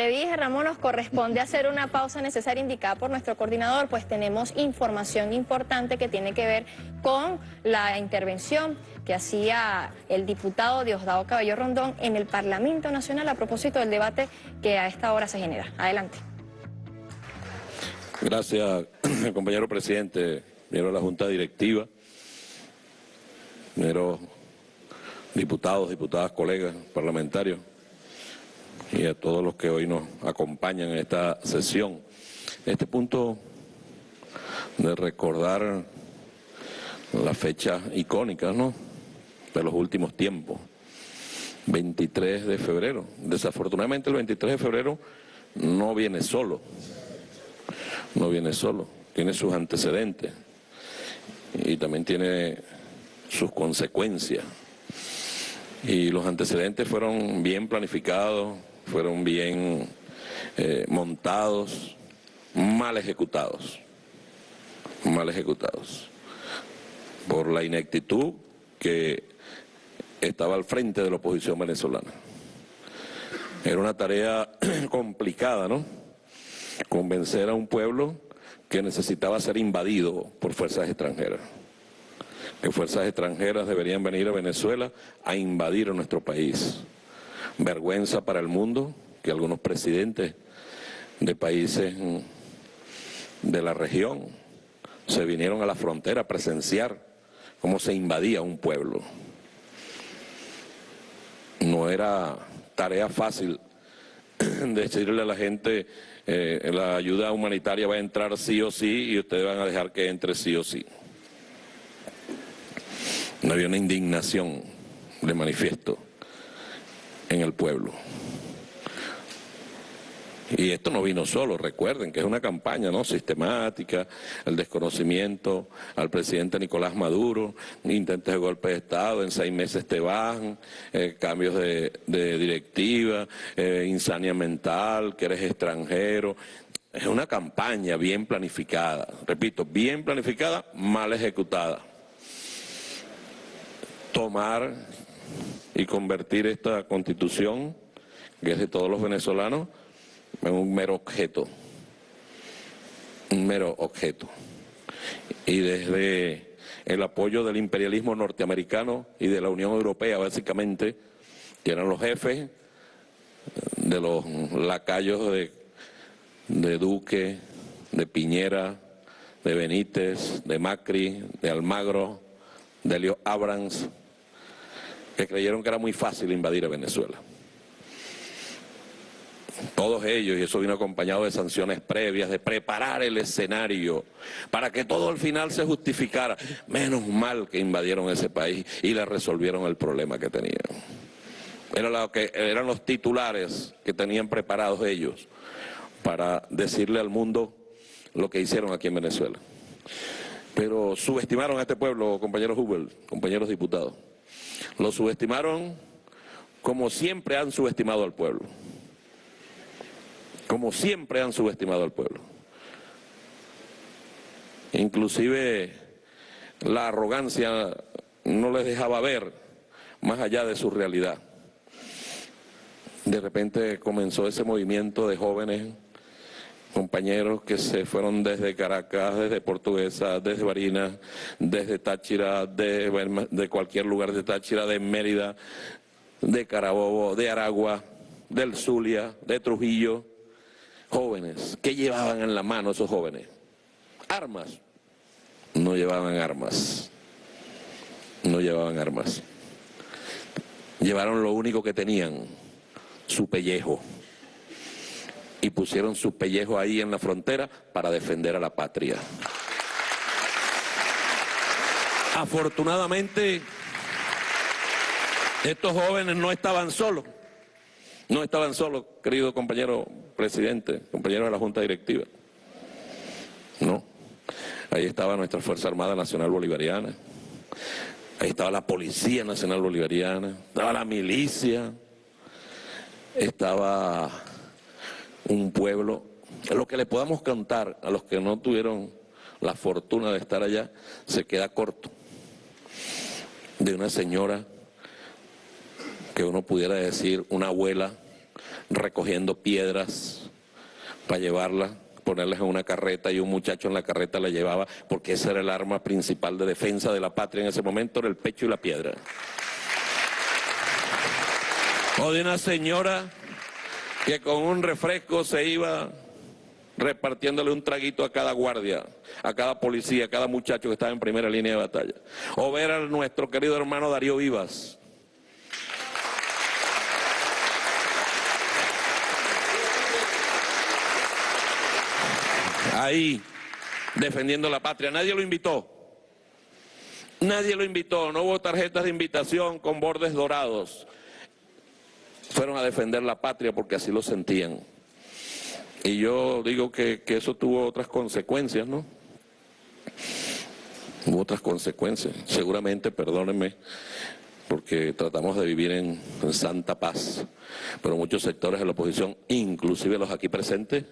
te dije, Ramón, nos corresponde hacer una pausa necesaria indicada por nuestro coordinador, pues tenemos información importante que tiene que ver con la intervención que hacía el diputado Diosdado Cabello Rondón en el Parlamento Nacional a propósito del debate que a esta hora se genera. Adelante. Gracias, compañero presidente, de la Junta Directiva, miembros diputados, diputadas, colegas, parlamentarios y a todos los que hoy nos acompañan en esta sesión. Este punto de recordar la fecha icónica, ¿no?, de los últimos tiempos. 23 de febrero. Desafortunadamente el 23 de febrero no viene solo, no viene solo, tiene sus antecedentes y también tiene sus consecuencias. Y los antecedentes fueron bien planificados, fueron bien eh, montados, mal ejecutados, mal ejecutados, por la ineptitud que estaba al frente de la oposición venezolana. Era una tarea complicada, ¿no? Convencer a un pueblo que necesitaba ser invadido por fuerzas extranjeras. Que fuerzas extranjeras deberían venir a Venezuela a invadir a nuestro país vergüenza para el mundo que algunos presidentes de países de la región se vinieron a la frontera a presenciar cómo se invadía un pueblo. No era tarea fácil decirle a la gente eh, la ayuda humanitaria va a entrar sí o sí y ustedes van a dejar que entre sí o sí. No había una indignación de manifiesto en el pueblo. Y esto no vino solo, recuerden que es una campaña ¿no? sistemática, el desconocimiento al presidente Nicolás Maduro, intentos de golpe de Estado, en seis meses te bajan, eh, cambios de, directiva, eh, insania mental, que eres extranjero. Es una campaña bien planificada, repito, bien planificada, mal ejecutada. Tomar y convertir esta constitución, que es de todos los venezolanos, en un mero objeto, un mero objeto. Y desde el apoyo del imperialismo norteamericano y de la Unión Europea, básicamente, que eran los jefes de los lacayos de, de Duque, de Piñera, de Benítez, de Macri, de Almagro, de Leo Abrams, que creyeron que era muy fácil invadir a Venezuela. Todos ellos, y eso vino acompañado de sanciones previas, de preparar el escenario para que todo al final se justificara. Menos mal que invadieron ese país y le resolvieron el problema que tenían. Que, eran los titulares que tenían preparados ellos para decirle al mundo lo que hicieron aquí en Venezuela. Pero subestimaron a este pueblo, compañeros Hubel, compañeros diputados. Lo subestimaron como siempre han subestimado al pueblo. Como siempre han subestimado al pueblo. Inclusive la arrogancia no les dejaba ver más allá de su realidad. De repente comenzó ese movimiento de jóvenes compañeros que se fueron desde Caracas, desde Portuguesa, desde Barinas, desde Táchira, de, de cualquier lugar de Táchira, de Mérida, de Carabobo, de Aragua, del Zulia, de Trujillo, jóvenes. ¿Qué llevaban en la mano esos jóvenes? Armas. No llevaban armas. No llevaban armas. Llevaron lo único que tenían, su pellejo y pusieron su pellejo ahí en la frontera para defender a la patria. Afortunadamente, estos jóvenes no estaban solos, no estaban solos, querido compañero presidente, compañero de la Junta Directiva. No, ahí estaba nuestra Fuerza Armada Nacional Bolivariana, ahí estaba la Policía Nacional Bolivariana, estaba la milicia, estaba un pueblo, lo que le podamos cantar a los que no tuvieron la fortuna de estar allá, se queda corto. De una señora que uno pudiera decir, una abuela, recogiendo piedras para llevarla, ponerlas en una carreta y un muchacho en la carreta la llevaba porque esa era el arma principal de defensa de la patria en ese momento, era el pecho y la piedra. O de una señora que con un refresco se iba repartiéndole un traguito a cada guardia, a cada policía, a cada muchacho que estaba en primera línea de batalla. O ver a nuestro querido hermano Darío Vivas. Ahí, defendiendo la patria. Nadie lo invitó. Nadie lo invitó. No hubo tarjetas de invitación con bordes dorados. Fueron a defender la patria porque así lo sentían. Y yo digo que, eso tuvo otras consecuencias, ¿no? Hubo otras consecuencias. Seguramente, perdónenme, porque tratamos de vivir en, en, santa paz, pero muchos sectores de la oposición, inclusive los aquí presentes,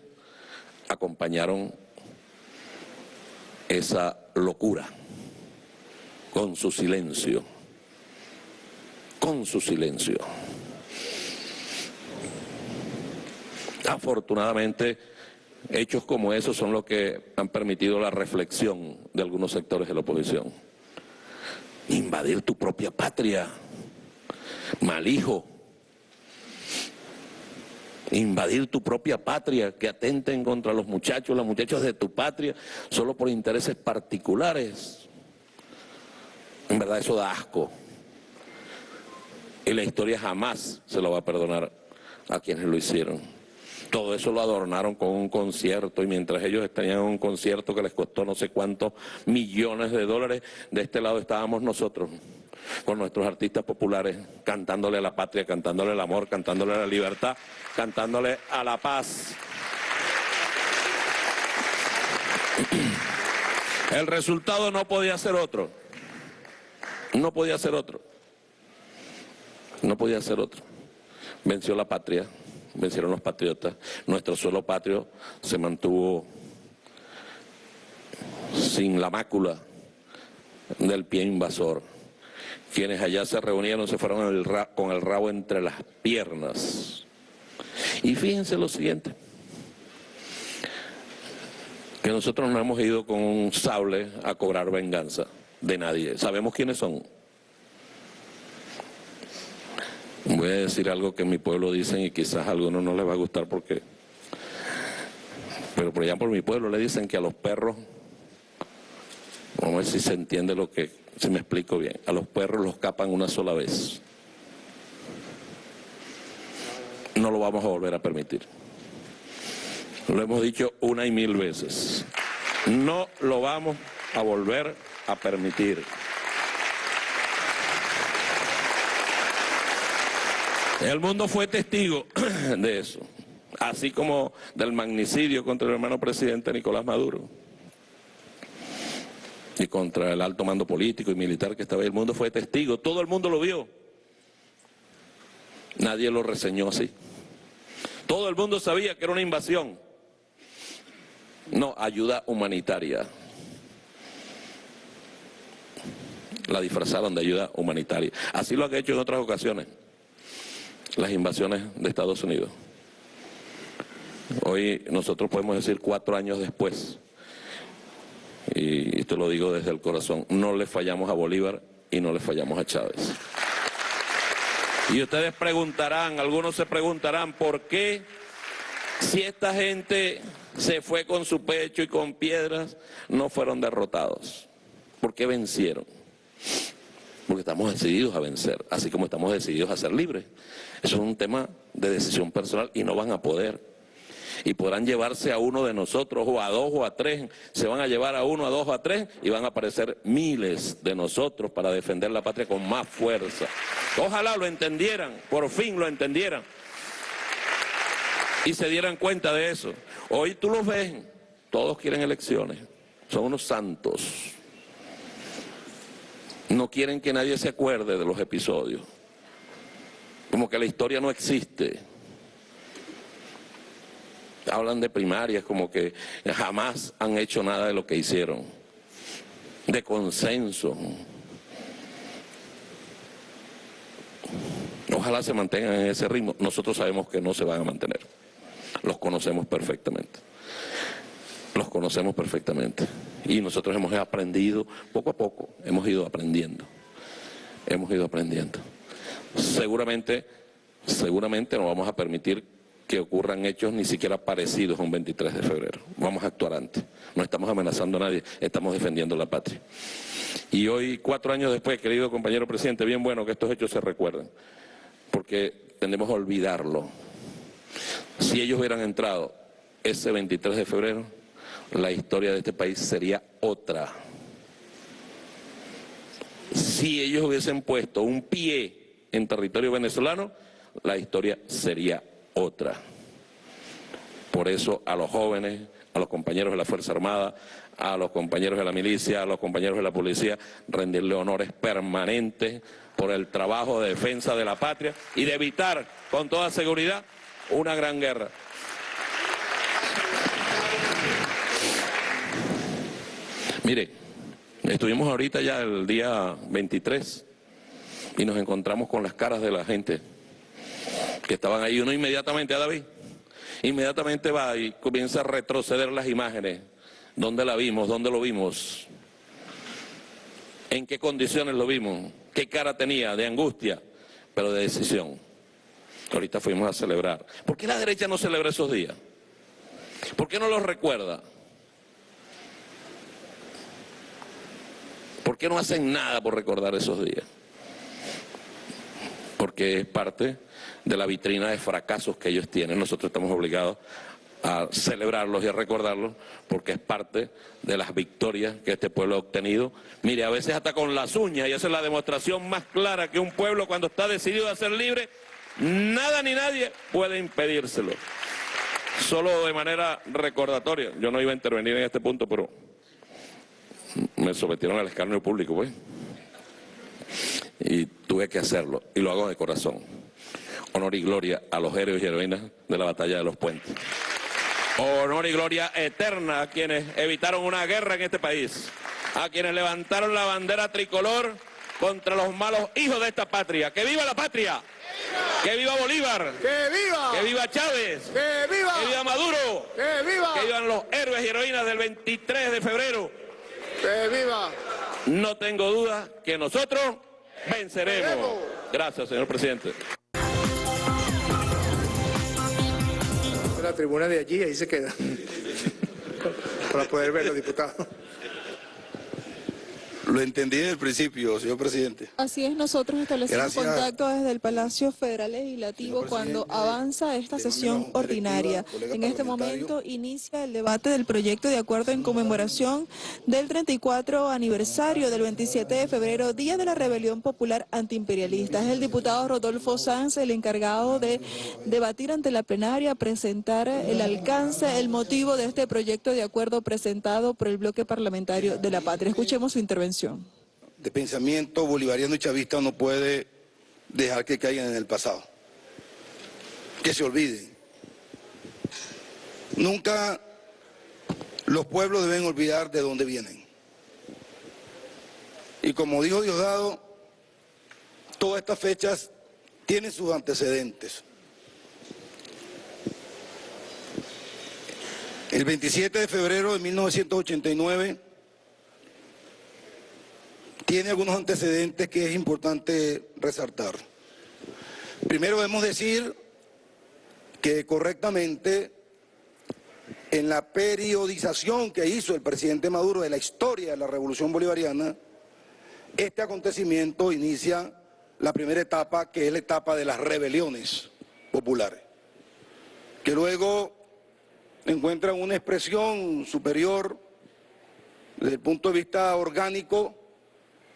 acompañaron esa locura con su silencio, con su silencio. Afortunadamente, hechos como esos son los que han permitido la reflexión de algunos sectores de la oposición. Invadir tu propia patria, mal hijo. Invadir tu propia patria, que atenten contra los muchachos, las muchachas de tu patria, solo por intereses particulares. En verdad eso da asco. Y la historia jamás se lo va a perdonar a quienes lo hicieron. Todo eso lo adornaron con un concierto y mientras ellos tenían un concierto que les costó no sé cuántos millones de dólares, de este lado estábamos nosotros con nuestros artistas populares cantándole a la patria, cantándole el amor, cantándole a la libertad, cantándole a la paz. El resultado no podía ser otro. No podía ser otro. No podía ser otro. Venció la patria vencieron los patriotas, nuestro suelo patrio se mantuvo sin la mácula del pie invasor. Quienes allá se reunieron se fueron con el rabo entre las piernas. Y fíjense lo siguiente, que nosotros no hemos ido con un sable a cobrar venganza de nadie. Sabemos quiénes son. Voy a decir algo que en mi pueblo dicen y quizás a algunos no les va a gustar porque... Pero por allá por mi pueblo le dicen que a los perros, vamos a ver si se entiende lo que, si me explico bien, a los perros los capan una sola vez. No lo vamos a volver a permitir. Lo hemos dicho una y mil veces. No lo vamos a volver a permitir. El mundo fue testigo de eso, así como del magnicidio contra el hermano presidente Nicolás Maduro y contra el alto mando político y militar que estaba ahí. El mundo fue testigo, todo el mundo lo vio. Nadie lo reseñó así. Todo el mundo sabía que era una invasión. No, ayuda humanitaria. La disfrazaron de ayuda humanitaria. Así lo han hecho en otras ocasiones las invasiones de Estados Unidos. Hoy nosotros podemos decir cuatro años después, y esto lo digo desde el corazón, no le fallamos a Bolívar y no le fallamos a Chávez. Y ustedes preguntarán, algunos se preguntarán, ¿por qué si esta gente se fue con su pecho y con piedras, no fueron derrotados? ¿Por qué vencieron? Porque estamos decididos a vencer, así como estamos decididos a ser libres. Eso es un tema de decisión personal y no van a poder. Y podrán llevarse a uno de nosotros, o a dos o a tres, se van a llevar a uno, a dos o a tres, y van a aparecer miles de nosotros para defender la patria con más fuerza. Ojalá lo entendieran, por fin lo entendieran. Y se dieran cuenta de eso. Hoy tú los ves, todos quieren elecciones, son unos santos. No quieren que nadie se acuerde de los episodios como que la historia no existe. Hablan de primarias como que jamás han hecho nada de lo que hicieron, de consenso. Ojalá se mantengan en ese ritmo. Nosotros sabemos que no se van a mantener. Los conocemos perfectamente. Los conocemos perfectamente. Y nosotros hemos aprendido, poco a poco, hemos ido aprendiendo. Hemos ido aprendiendo. Seguramente, seguramente no vamos a permitir que ocurran hechos ni siquiera parecidos a un 23 de febrero. Vamos a actuar antes. No estamos amenazando a nadie, estamos defendiendo la patria. Y hoy, cuatro años después, querido compañero presidente, bien bueno que estos hechos se recuerden, porque tendemos a olvidarlo. Si ellos hubieran entrado ese 23 de febrero, la historia de este país sería otra. Si ellos hubiesen puesto un pie en territorio venezolano, la historia sería otra. Por eso a los jóvenes, a los compañeros de la Fuerza Armada, a los compañeros de la milicia, a los compañeros de la policía, rendirle honores permanentes por el trabajo de defensa de la patria y de evitar con toda seguridad una gran guerra. Mire, estuvimos ahorita ya el día 23 y nos encontramos con las caras de la gente que estaban ahí. Uno inmediatamente, a David, inmediatamente va y comienza a retroceder las imágenes. ¿Dónde la vimos? ¿Dónde lo vimos? ¿En qué condiciones lo vimos? ¿Qué cara tenía? De angustia, pero de decisión. Ahorita fuimos a celebrar. ¿Por qué la derecha no celebra esos días? ¿Por qué no los recuerda? ¿Por qué no hacen nada por recordar esos días? Porque es parte de la vitrina de fracasos que ellos tienen. Nosotros estamos obligados a celebrarlos y a recordarlos porque es parte de las victorias que este pueblo ha obtenido. Mire, a veces hasta con las uñas, y esa es la demostración más clara que un pueblo cuando está decidido a ser libre, nada ni nadie puede impedírselo. Solo de manera recordatoria, yo no iba a intervenir en este punto, pero me sometieron al escarnio público, pues. Y tuve que hacerlo, y lo hago de corazón honor y gloria a los héroes y heroínas de la batalla de los puentes. Honor y gloria eterna a quienes evitaron una guerra en este país, a quienes levantaron la bandera tricolor contra los malos hijos de esta patria. ¡Que viva la patria! ¡Que viva Bolívar! ¡Que viva! ¡Que viva Chávez! ¡Que viva! ¡Que viva Maduro! ¡Que viva! ¡Que vivan los héroes y heroínas del 23 de febrero! ¡Que viva! No tengo duda que nosotros venceremos. Gracias, señor presidente. la tribuna de allí, ahí se queda. Para poder verlo, diputado. Lo entendí desde el principio, señor presidente. Así es, nosotros establecemos Gracias. contacto desde el Palacio Federal Legislativo cuando avanza esta sesión ordinaria. En este momento inicia el debate del proyecto de acuerdo en conmemoración del 34 aniversario del 27 de febrero, Día de la Rebelión Popular Antiimperialista. Es el diputado Rodolfo Sanz el encargado de debatir ante la plenaria, presentar el alcance, el motivo de este proyecto de acuerdo presentado por el bloque parlamentario de la patria. Escuchemos su intervención. De pensamiento bolivariano y chavista no puede dejar que caigan en el pasado. Que se olviden. Nunca los pueblos deben olvidar de dónde vienen. Y como dijo Diosdado, todas estas fechas tienen sus antecedentes. El 27 de febrero de 1989 tiene algunos antecedentes que es importante resaltar. Primero debemos decir que correctamente en la periodización que hizo el presidente Maduro de la historia de la revolución bolivariana, este acontecimiento inicia la primera etapa que es la etapa de las rebeliones populares, que luego encuentran una expresión superior desde el punto de vista orgánico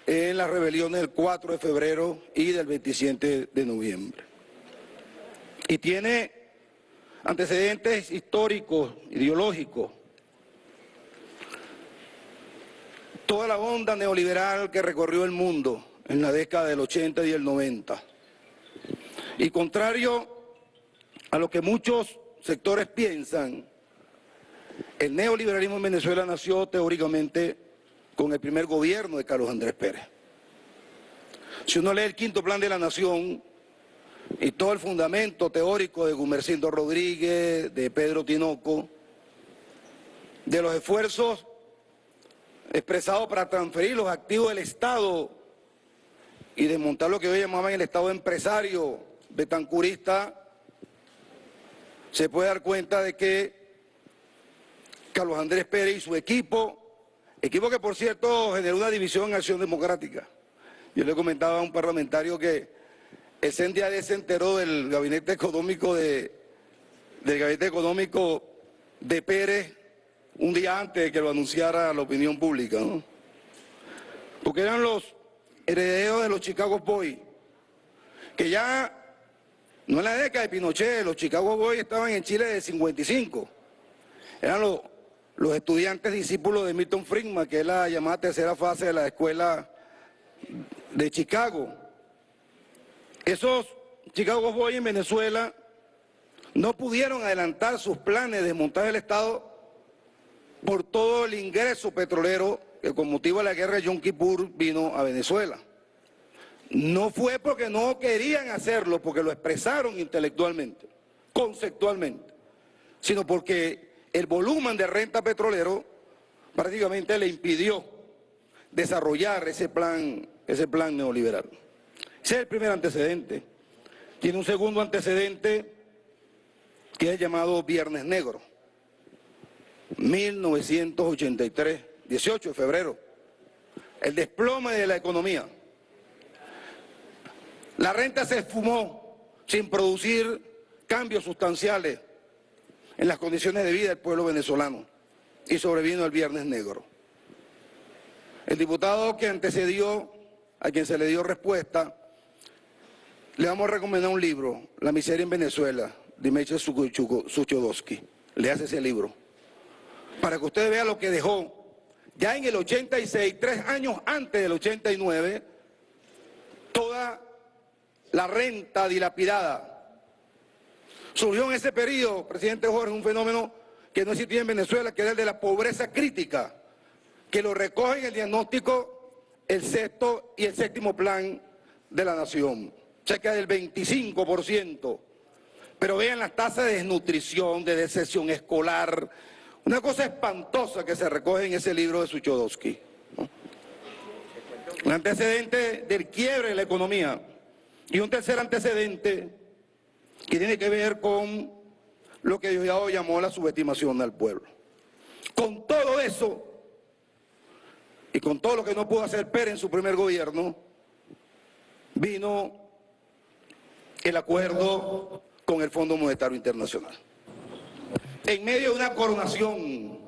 en las rebeliones del 4 de febrero y del 27 de noviembre. Y tiene antecedentes históricos, ideológicos. Toda la onda neoliberal que recorrió el mundo en la década del 80 y el 90. Y contrario a lo que muchos sectores piensan, el neoliberalismo en Venezuela nació teóricamente con el primer gobierno de Carlos Andrés Pérez. Si uno lee el quinto plan de la nación, y todo el fundamento teórico de Gumercindo Rodríguez, de Pedro Tinoco, de los esfuerzos expresados para transferir los activos del Estado y desmontar lo que hoy llamaban el Estado empresario betancurista, se puede dar cuenta de que Carlos Andrés Pérez y su equipo, equipo que por cierto generó una división en Acción Democrática. Yo le comentaba a un parlamentario que el CNDAD se enteró del gabinete económico de, del gabinete económico de Pérez un día antes de que lo anunciara la opinión pública. Porque eran los herederos de los Chicago Boys, que ya, no en la década de Pinochet, los Chicago Boys estaban en Chile de 55, eran los, los estudiantes discípulos de Milton Friedman, que es la llamada tercera fase de la escuela de Chicago. Esos Chicago Boys en Venezuela no pudieron adelantar sus planes de desmontar el Estado por todo el ingreso petrolero que con motivo de la guerra de Yom Kippur vino a Venezuela. No fue porque no querían hacerlo, porque lo expresaron intelectualmente, conceptualmente, sino porque el volumen de renta petrolero prácticamente le impidió desarrollar ese plan, ese plan neoliberal. Ese es el primer antecedente. Tiene un segundo antecedente que es llamado Viernes Negro. 1983, 18 de febrero. El desplome de la economía. La renta se esfumó sin producir cambios sustanciales en las condiciones de vida del pueblo venezolano y sobrevino el Viernes Negro. El diputado que antecedió, a quien se le dio respuesta, le vamos a recomendar un libro, La miseria en Venezuela, de Meche Suchodowski. Le hace ese libro para que usted vea lo que dejó. Ya en el 86, tres años antes del 89, toda la renta dilapidada. Surgió en ese periodo, presidente Jorge, un fenómeno que no existía en Venezuela, que era el de la pobreza crítica, que lo recoge en el diagnóstico el sexto y el séptimo plan de la nación, cerca del 25%. Pero vean las tasas de desnutrición, de deserción escolar, una cosa espantosa que se recoge en ese libro de Suchodowski. Un antecedente del quiebre de la economía. Y un tercer antecedente que tiene que ver con lo que Diosdado llamó la subestimación al pueblo. Con todo eso, y con todo lo que no pudo hacer Pérez en su primer gobierno, vino el acuerdo con el Fondo Monetario Internacional en medio de una coronación.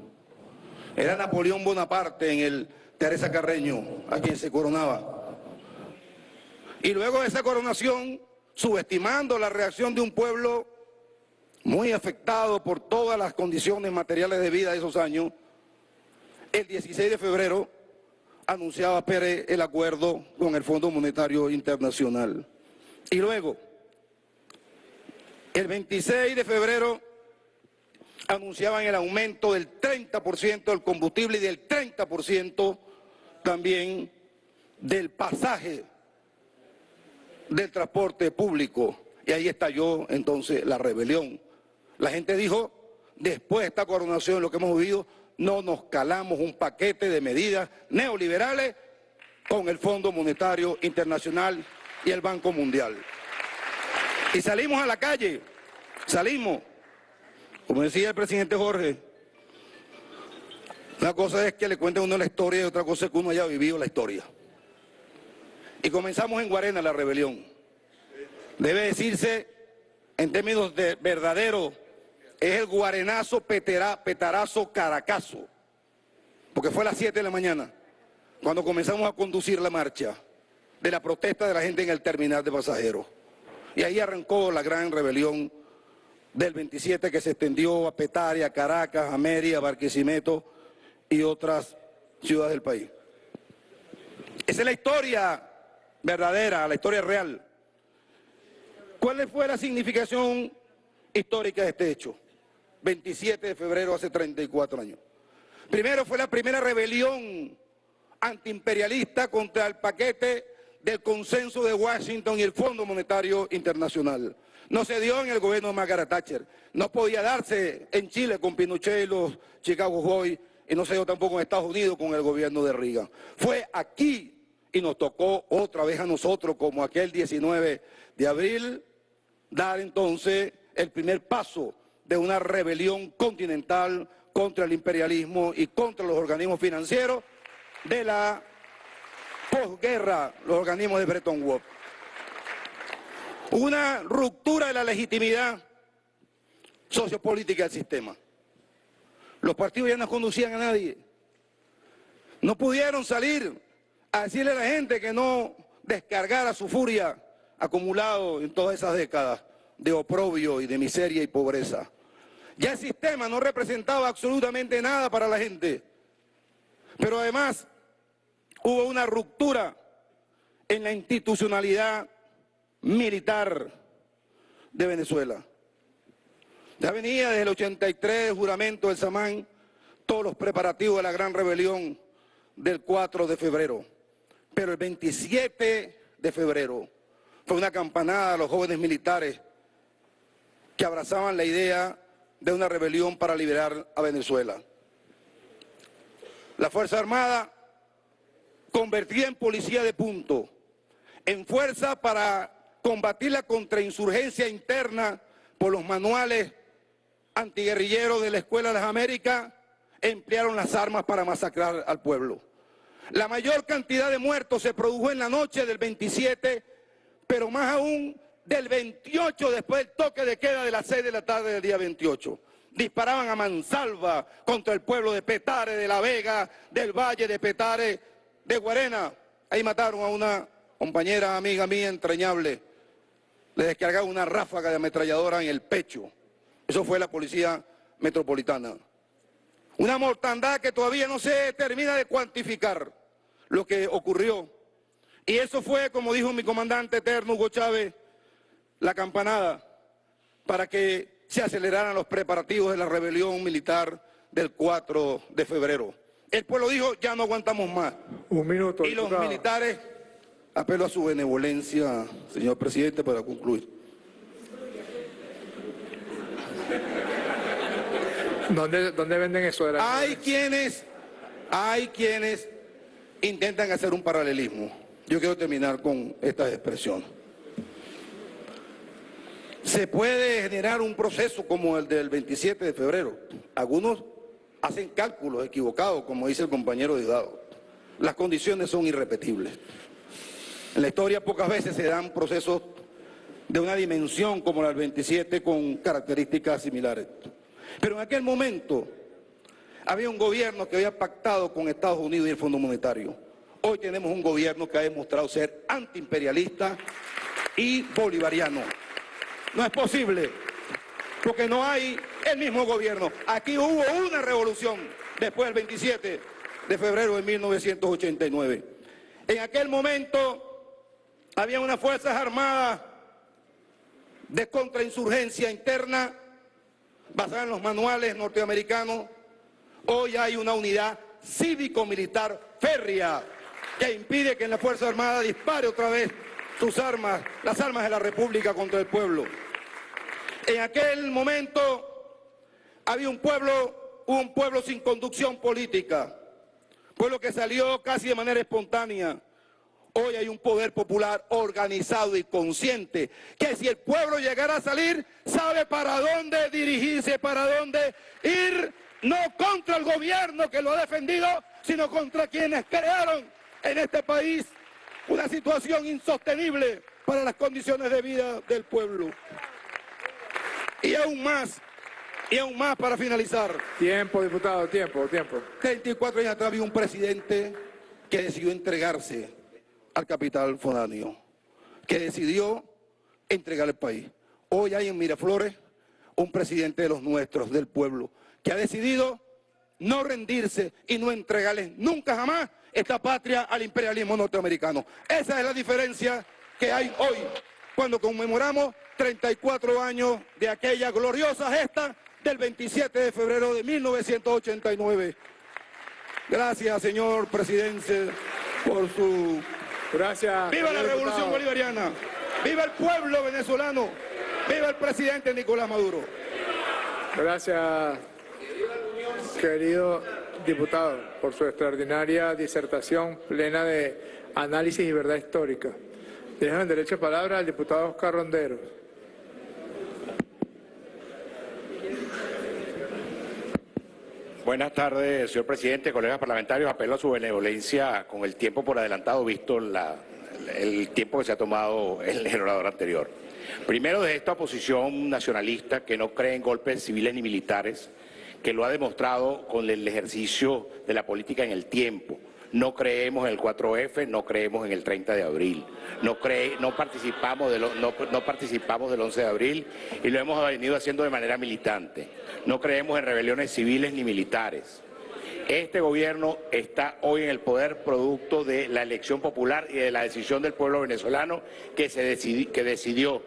Era Napoleón Bonaparte en el Teresa Carreño, a quien se coronaba. Y luego de esa coronación, subestimando la reacción de un pueblo muy afectado por todas las condiciones materiales de vida de esos años, el 16 de febrero anunciaba Pérez el acuerdo con el Fondo Monetario Internacional. Y luego, el 26 de febrero anunciaban el aumento del 30% del combustible y del 30% también del pasaje del transporte público. Y ahí estalló entonces la rebelión. La gente dijo, después de esta coronación, lo que hemos vivido, no nos calamos un paquete de medidas neoliberales con el Fondo Monetario Internacional y el Banco Mundial. Y salimos a la calle, salimos como decía el presidente Jorge, una cosa es que le cuente uno la historia y otra cosa es que uno haya vivido la historia. Y comenzamos en Guarena la rebelión. Debe decirse, en términos de verdadero, es el guarenazo petarazo caracazo. Porque fue a las 7 de la mañana cuando comenzamos a conducir la marcha de la protesta de la gente en el terminal de pasajeros. Y ahí arrancó la gran rebelión del 27 que se extendió a Petaria, Caracas, a Barquisimeto y otras ciudades del país. Esa es la historia verdadera, la historia real. ¿Cuál fue la significación histórica de este hecho? 27 de febrero hace 34 años. Primero fue la primera rebelión antiimperialista contra el paquete del consenso de Washington y el Fondo Monetario Internacional. No se dio en el gobierno de Margaret Thatcher, no podía darse en Chile con Pinochet y los Chicago Boys, y no se dio tampoco en Estados Unidos con el gobierno de Reagan. Fue aquí y nos tocó otra vez a nosotros, como aquel 19 de abril, dar entonces el primer paso de una rebelión continental contra el imperialismo y contra los organismos financieros de la posguerra, los organismos de Bretton Woods. Una ruptura de la legitimidad sociopolítica del sistema. Los partidos ya no conducían a nadie. No pudieron salir a decirle a la gente que no descargara su furia acumulado en todas esas décadas de oprobio y de miseria y pobreza. Ya el sistema no representaba absolutamente nada para la gente. Pero además hubo una ruptura en la institucionalidad militar de Venezuela. Ya venía desde el 83 el juramento del Samán, todos los preparativos de la gran rebelión del 4 de febrero. Pero el 27 de febrero fue una campanada a los jóvenes militares que abrazaban la idea de una rebelión para liberar a Venezuela. La Fuerza Armada convertida en policía de punto, en fuerza para combatir la contrainsurgencia interna por los manuales antiguerrilleros de la Escuela de las Américas, emplearon las armas para masacrar al pueblo. La mayor cantidad de muertos se produjo en la noche del 27, pero más aún del 28 después del toque de queda de las 6 de la tarde del día 28. Disparaban a mansalva contra el pueblo de Petare, de La Vega, del Valle de Petare, de Guarena. Ahí mataron a una compañera, amiga mía, entrañable. Le descargaron una ráfaga de ametralladora en el pecho. Eso fue la policía metropolitana. Una mortandad que todavía no se termina de cuantificar lo que ocurrió. Y eso fue, como dijo mi comandante eterno Hugo Chávez, la campanada para que se aceleraran los preparativos de la rebelión militar del 4 de febrero. El pueblo dijo, ya no aguantamos más. Un minuto, Y los militares, apelo a su benevolencia, señor presidente, para concluir. ¿Dónde, dónde venden eso? de la- Hay quienes, hay quienes intentan hacer un paralelismo. Yo quiero terminar con esta expresión. Se puede generar un proceso como el del 27 de febrero. Algunos hacen cálculos equivocados, como dice el compañero Diosdado. Las condiciones son irrepetibles. En la historia pocas veces se dan procesos de una dimensión como la del 27 con características similares. Pero en aquel momento había un gobierno que había pactado con Estados Unidos y el Fondo Monetario. Hoy tenemos un gobierno que ha demostrado ser antiimperialista y bolivariano. No es posible, porque no hay el mismo gobierno. Aquí hubo una revolución después del 27 de febrero de 1989. En aquel momento había unas fuerzas armadas de contrainsurgencia interna basada en los manuales norteamericanos. Hoy hay una unidad cívico-militar férrea que impide que la Fuerza Armada dispare otra vez sus armas, las armas de la República contra el pueblo. En aquel momento había un pueblo, un pueblo sin conducción política, pueblo que salió casi de manera espontánea. Hoy hay un poder popular organizado y consciente que si el pueblo llegara a salir, sabe para dónde dirigirse, para dónde ir, no contra el gobierno que lo ha defendido, sino contra quienes crearon en este país una situación insostenible para las condiciones de vida del pueblo. Y aún más, y aún más para finalizar. Tiempo, diputado, tiempo, tiempo. 34 años atrás había un presidente que decidió entregarse al capital foráneo, que decidió entregar el país. Hoy hay en Miraflores un presidente de los nuestros, del pueblo, que ha decidido no rendirse y no entregarles nunca jamás esta patria al imperialismo norteamericano. Esa es la diferencia que hay hoy cuando conmemoramos 34 años de aquella gloriosa gesta del 27 de febrero de 1989. Gracias, señor presidente, por su Gracias. ¡Viva la revolución diputado. bolivariana! ¡Viva el pueblo venezolano! ¡Viva el presidente Nicolás Maduro! Gracias, querido diputado, por su extraordinaria disertación plena de análisis y verdad histórica. Dejo en derecho de palabra al diputado Oscar Rondero. Buenas tardes, señor presidente, colegas parlamentarios. Apelo a su benevolencia con el tiempo por adelantado, visto el tiempo que se ha tomado el orador anterior. Primero, de esta oposición nacionalista que no cree en golpes civiles ni militares, que lo ha demostrado con el ejercicio de la política en el tiempo. No creemos en el 4F, no creemos en el 30 de abril, no, no, participamos del, no, participamos del 11 de abril y lo hemos venido haciendo de manera militante. No creemos en rebeliones civiles ni militares. Este gobierno está hoy en el poder producto de la elección popular y de la decisión del pueblo venezolano que, se que decidió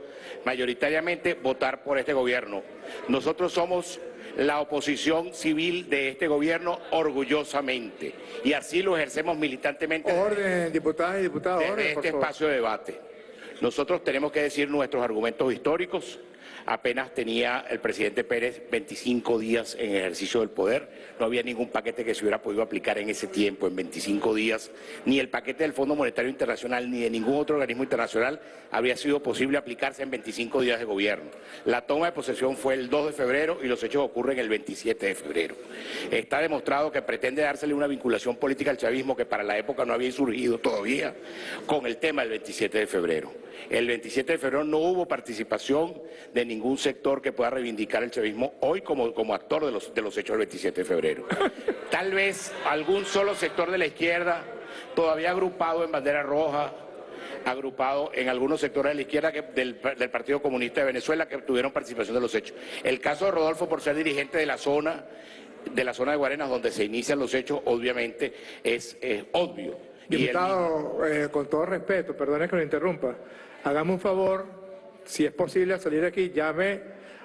mayoritariamente votar por este gobierno. Nosotros somos la oposición civil de este gobierno orgullosamente y así lo ejercemos militantemente Orden, diputadas y diputados, desde orden, por este espacio de debate. Nosotros tenemos que decir nuestros argumentos históricos. Apenas tenía el presidente Pérez 25 días en ejercicio del poder. No había ningún paquete que se hubiera podido aplicar en ese tiempo, en 25 días. Ni el paquete del Fondo Monetario Internacional ni de ningún otro organismo internacional habría sido posible aplicarse en 25 días de gobierno. La toma de posesión fue el 2 de febrero y los hechos ocurren el 27 de febrero. Está demostrado que pretende dársele una vinculación política al chavismo que para la época no había surgido todavía con el tema del 27 de febrero. El 27 de febrero no hubo participación de ningún sector que pueda reivindicar el chavismo hoy como, como actor de los, de los hechos del 27 de febrero. Tal vez algún solo sector de la izquierda todavía agrupado en bandera roja, agrupado en algunos sectores de la izquierda que- del, del Partido Comunista de Venezuela que tuvieron participación de los hechos. El caso de Rodolfo por ser dirigente de la zona de la zona de Guarenas donde se inician los hechos, obviamente es eh, obvio. Y él eh, con todo respeto, perdone que lo interrumpa, hágame un favor, si es posible al salir aquí, llame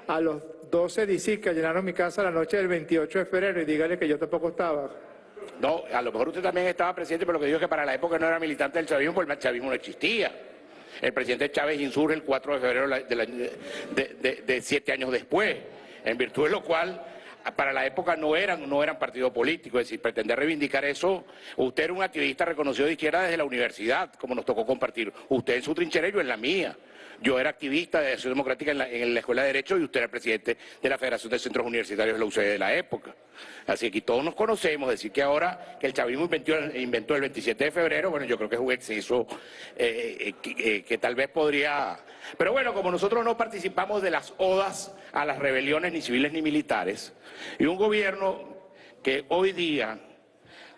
a los 12 DC que llenaron mi casa la noche del 28 de febrero y dígale que yo tampoco estaba. No, a lo mejor usted también estaba presidente, pero lo que digo es que para la época no era militante del chavismo, porque el chavismo no existía. El presidente Chávez insurge el 4 de febrero de siete años después, en virtud de lo cual para la época no eran, no eran partido político, es decir, pretender reivindicar eso, usted era un activista reconocido de izquierda desde la universidad, como nos tocó compartir, usted en su trinchera y yo en la mía. Yo era activista de Acción Democrática en la, en la Escuela de Derecho y usted era presidente de la Federación de Centros Universitarios de la UCD de la época. Así que todos nos conocemos, decir que ahora que el chavismo inventó, inventó el 27 de febrero, bueno, yo creo que es un exceso eh, eh, que, eh, que tal vez podría... Pero bueno, como nosotros no participamos de las odas a las rebeliones ni civiles ni militares, y un gobierno que hoy día,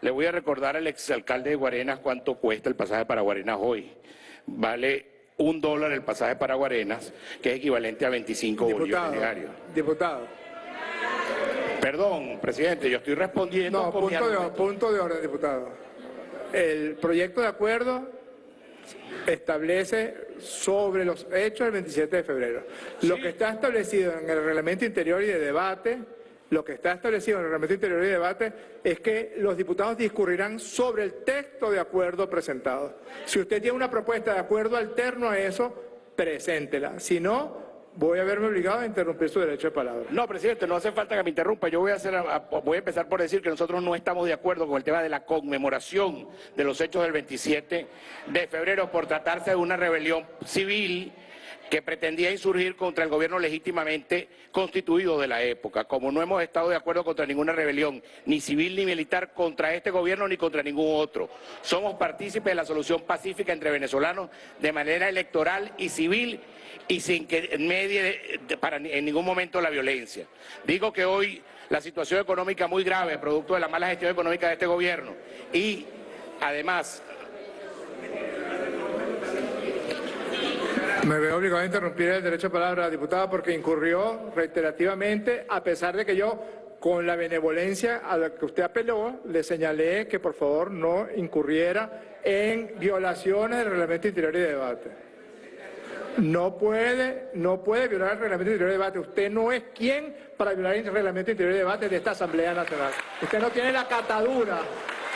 le voy a recordar al exalcalde de Guarenas cuánto cuesta el pasaje para Guarenas hoy, vale un dólar el pasaje para Guarenas, que es equivalente a 25 bolívares Diputado, diarios. diputado. Perdón, presidente, yo estoy respondiendo No, con punto de, punto de orden, diputado. El proyecto de acuerdo establece sobre los hechos del 27 de febrero. Lo que está establecido en el reglamento interior y de debate, lo que está establecido en el reglamento interior y de debate es que los diputados discurrirán sobre el texto de acuerdo presentado. Si usted tiene una propuesta de acuerdo alterno a eso, preséntela. Si no, voy a verme obligado a interrumpir su derecho de palabra. No, presidente, no hace falta que me interrumpa. Yo voy a- voy a empezar por decir que nosotros no estamos de acuerdo con el tema de la conmemoración de los hechos del 27 de febrero por tratarse de una rebelión civil que pretendía insurgir contra el gobierno legítimamente constituido de la época. Como no hemos estado de acuerdo contra ninguna rebelión, ni civil ni militar, contra este gobierno ni contra ningún otro. Somos partícipes de la solución pacífica entre venezolanos de manera electoral y civil y sin que medie en ningún momento la violencia. Digo que hoy la situación económica muy grave, producto de la mala gestión económica de este gobierno, y además Me veo obligado a interrumpir el derecho de palabra, diputada, porque incurrió reiterativamente, a pesar de que yo, con la benevolencia a la que usted apeló, le señalé que por favor no incurriera en violaciones del reglamento interior y de debate. No puede, no puede violar el reglamento interior de debate. Usted no es quien para violar el reglamento interior de debate de esta Asamblea Nacional. Usted no tiene la catadura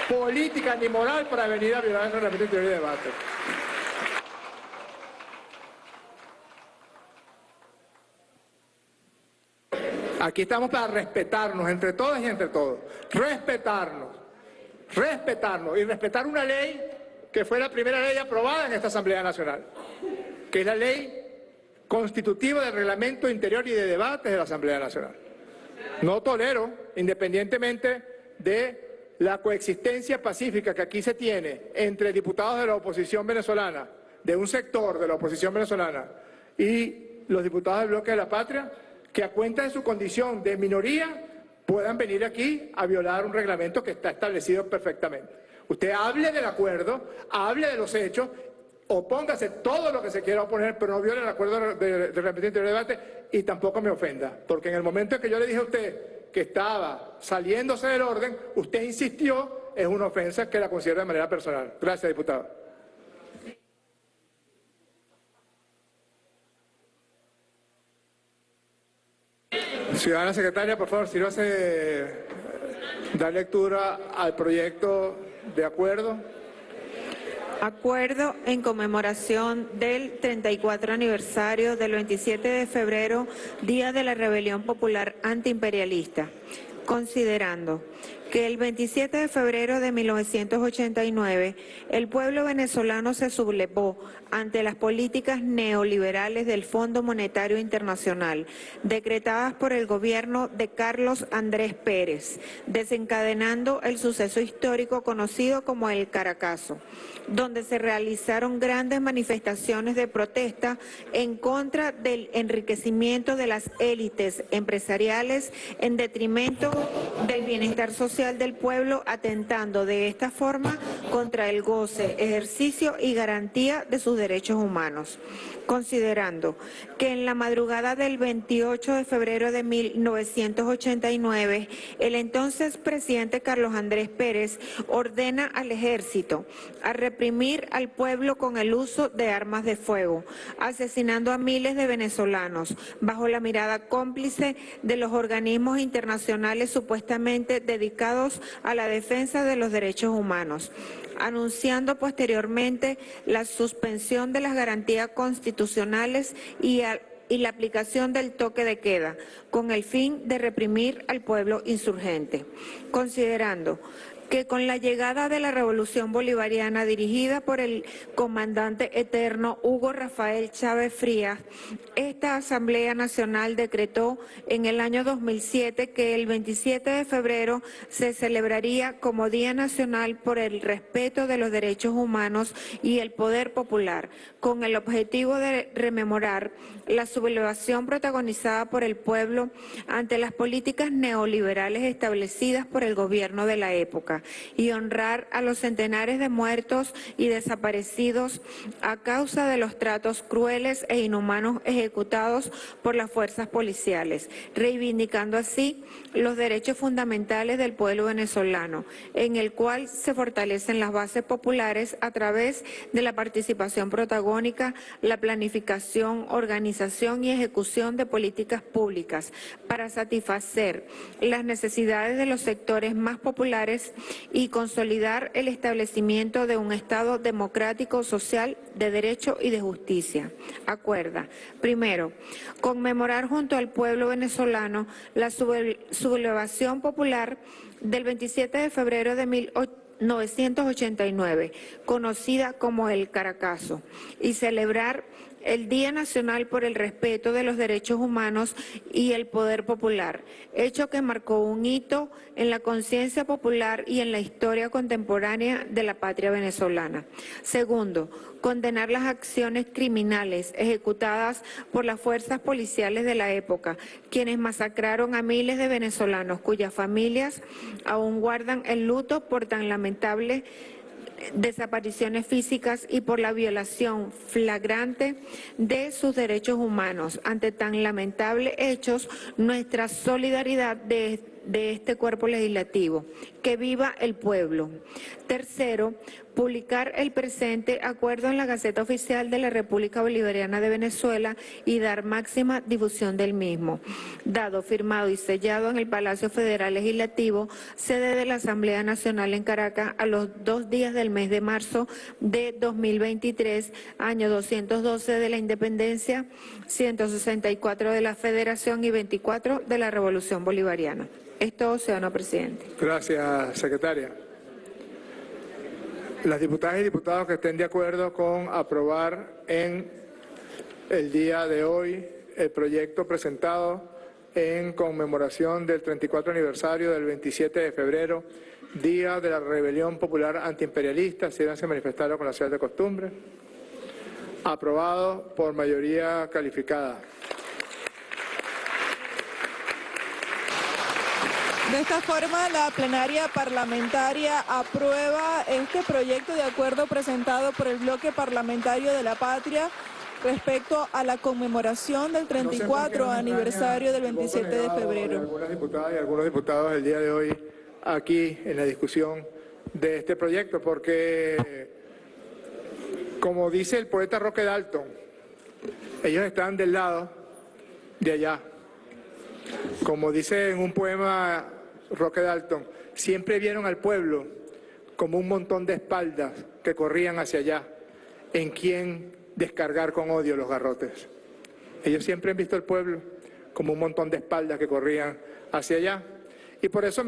política ni moral para venir a violar el reglamento interior de debate. Aquí estamos para respetarnos entre todas y entre todos. Respetarnos. Respetarnos. Y respetar una ley que fue la primera ley aprobada en esta Asamblea Nacional. Que es la ley constitutiva del reglamento interior y de debates de la Asamblea Nacional. No tolero, independientemente de la coexistencia pacífica que aquí se tiene entre diputados de la oposición venezolana, de un sector de la oposición venezolana y los diputados del bloque de la patria, que a cuenta de su condición de minoría puedan venir aquí a violar un reglamento que está establecido perfectamente. Usted hable del acuerdo, hable de los hechos, opóngase todo lo que se quiera oponer, pero no viole el acuerdo del reglamento interior de debate y tampoco me ofenda, porque en el momento en que yo le dije a usted que estaba saliéndose del orden, usted insistió, es una ofensa que la considero de manera personal. Gracias, diputado. Ciudadana secretaria, por favor, no hace dar lectura al proyecto de acuerdo. Acuerdo en conmemoración del 34 aniversario del 27 de febrero, Día de la Rebelión Popular Antiimperialista, considerando que el 27 de febrero de 1989 el pueblo venezolano se sublevó ante las políticas neoliberales del Fondo Monetario Internacional, decretadas por el gobierno de Carlos Andrés Pérez, desencadenando el suceso histórico conocido como el Caracazo, donde se realizaron grandes manifestaciones de protesta en contra del enriquecimiento de las élites empresariales en detrimento del bienestar social del pueblo, atentando de esta forma contra el goce, ejercicio y garantía de sus derechos humanos considerando que en la madrugada del 28 de febrero de 1989, el entonces presidente Carlos Andrés Pérez ordena al ejército a reprimir al pueblo con el uso de armas de fuego, asesinando a miles de venezolanos bajo la mirada cómplice de los organismos internacionales supuestamente dedicados a la defensa de los derechos humanos anunciando posteriormente la suspensión de las garantías constitucionales y, la aplicación del toque de queda, con el fin de reprimir al pueblo insurgente. Considerando que con la llegada de la revolución bolivariana dirigida por el comandante eterno Hugo Rafael Chávez Frías, esta Asamblea Nacional decretó en el año 2007 que el 27 de febrero se celebraría como Día Nacional por el respeto de los derechos humanos y el poder popular, con el objetivo de rememorar la sublevación protagonizada por el pueblo ante las políticas neoliberales establecidas por el gobierno de la época y honrar a los centenares de muertos y desaparecidos a causa de los tratos crueles e inhumanos ejecutados por las fuerzas policiales, reivindicando así los derechos fundamentales del pueblo venezolano, en el cual se fortalecen las bases populares a través de la participación protagónica, la planificación, organización y ejecución de políticas públicas para satisfacer las necesidades de los sectores más populares y consolidar el establecimiento de un Estado democrático, social, de derecho y de justicia. Acuerda, primero, conmemorar junto al pueblo venezolano la sublevación popular del 27 de febrero de 1989, conocida como el Caracazo, y celebrar el Día Nacional por el Respeto de los Derechos Humanos y el Poder Popular, hecho que marcó un hito en la conciencia popular y en la historia contemporánea de la patria venezolana. Segundo, condenar las acciones criminales ejecutadas por las fuerzas policiales de la época, quienes masacraron a miles de venezolanos cuyas familias aún guardan el luto por tan lamentable desapariciones físicas y por la violación flagrante de sus derechos humanos. Ante tan lamentables hechos, nuestra solidaridad de este cuerpo legislativo. Que viva el pueblo. Tercero, publicar el presente acuerdo en la Gaceta Oficial de la República Bolivariana de Venezuela y dar máxima difusión del mismo. Dado, firmado y sellado en el Palacio Federal Legislativo, sede de la Asamblea Nacional en Caracas, a los dos días del mes de marzo de 2023, año 212 de la Independencia, 164 de la Federación y 24 de la Revolución Bolivariana. Esto, señor presidente. Gracias, secretaria. Las diputadas y diputados que estén de acuerdo con aprobar en el día de hoy el proyecto presentado en conmemoración del 34 aniversario del 27 de febrero, Día de la Rebelión Popular Antiimperialista, si se manifestaron con la ciudad de costumbre. Aprobado por mayoría calificada. De esta forma, la plenaria parlamentaria aprueba este proyecto de acuerdo presentado por el bloque parlamentario de la patria respecto a la conmemoración del 34 aniversario del 27 de febrero. Algunas diputadas y algunos diputados el día de hoy aquí en la discusión de este proyecto, porque como dice el poeta Roque Dalton, ellos están del lado de allá. Como dice en un poema Roque Dalton, siempre vieron al pueblo como un montón de espaldas que corrían hacia allá, en quien descargar con odio los garrotes. Ellos siempre han visto al pueblo como un montón de espaldas que corrían hacia allá. Y por eso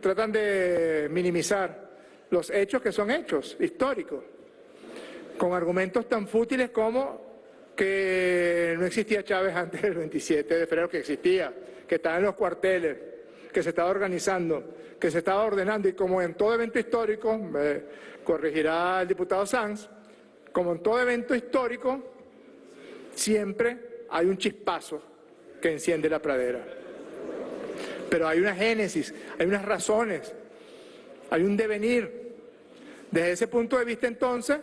tratan de minimizar los hechos que son hechos históricos, con argumentos tan fútiles como que no existía Chávez antes del 27 de febrero, que existía, que estaba en los cuarteles, que se estaba organizando, que se estaba ordenando y como en todo evento histórico, me corregirá el diputado Sanz, como en todo evento histórico, siempre hay un chispazo que enciende la pradera. Pero hay una génesis, hay unas razones, hay un devenir. Desde ese punto de vista entonces,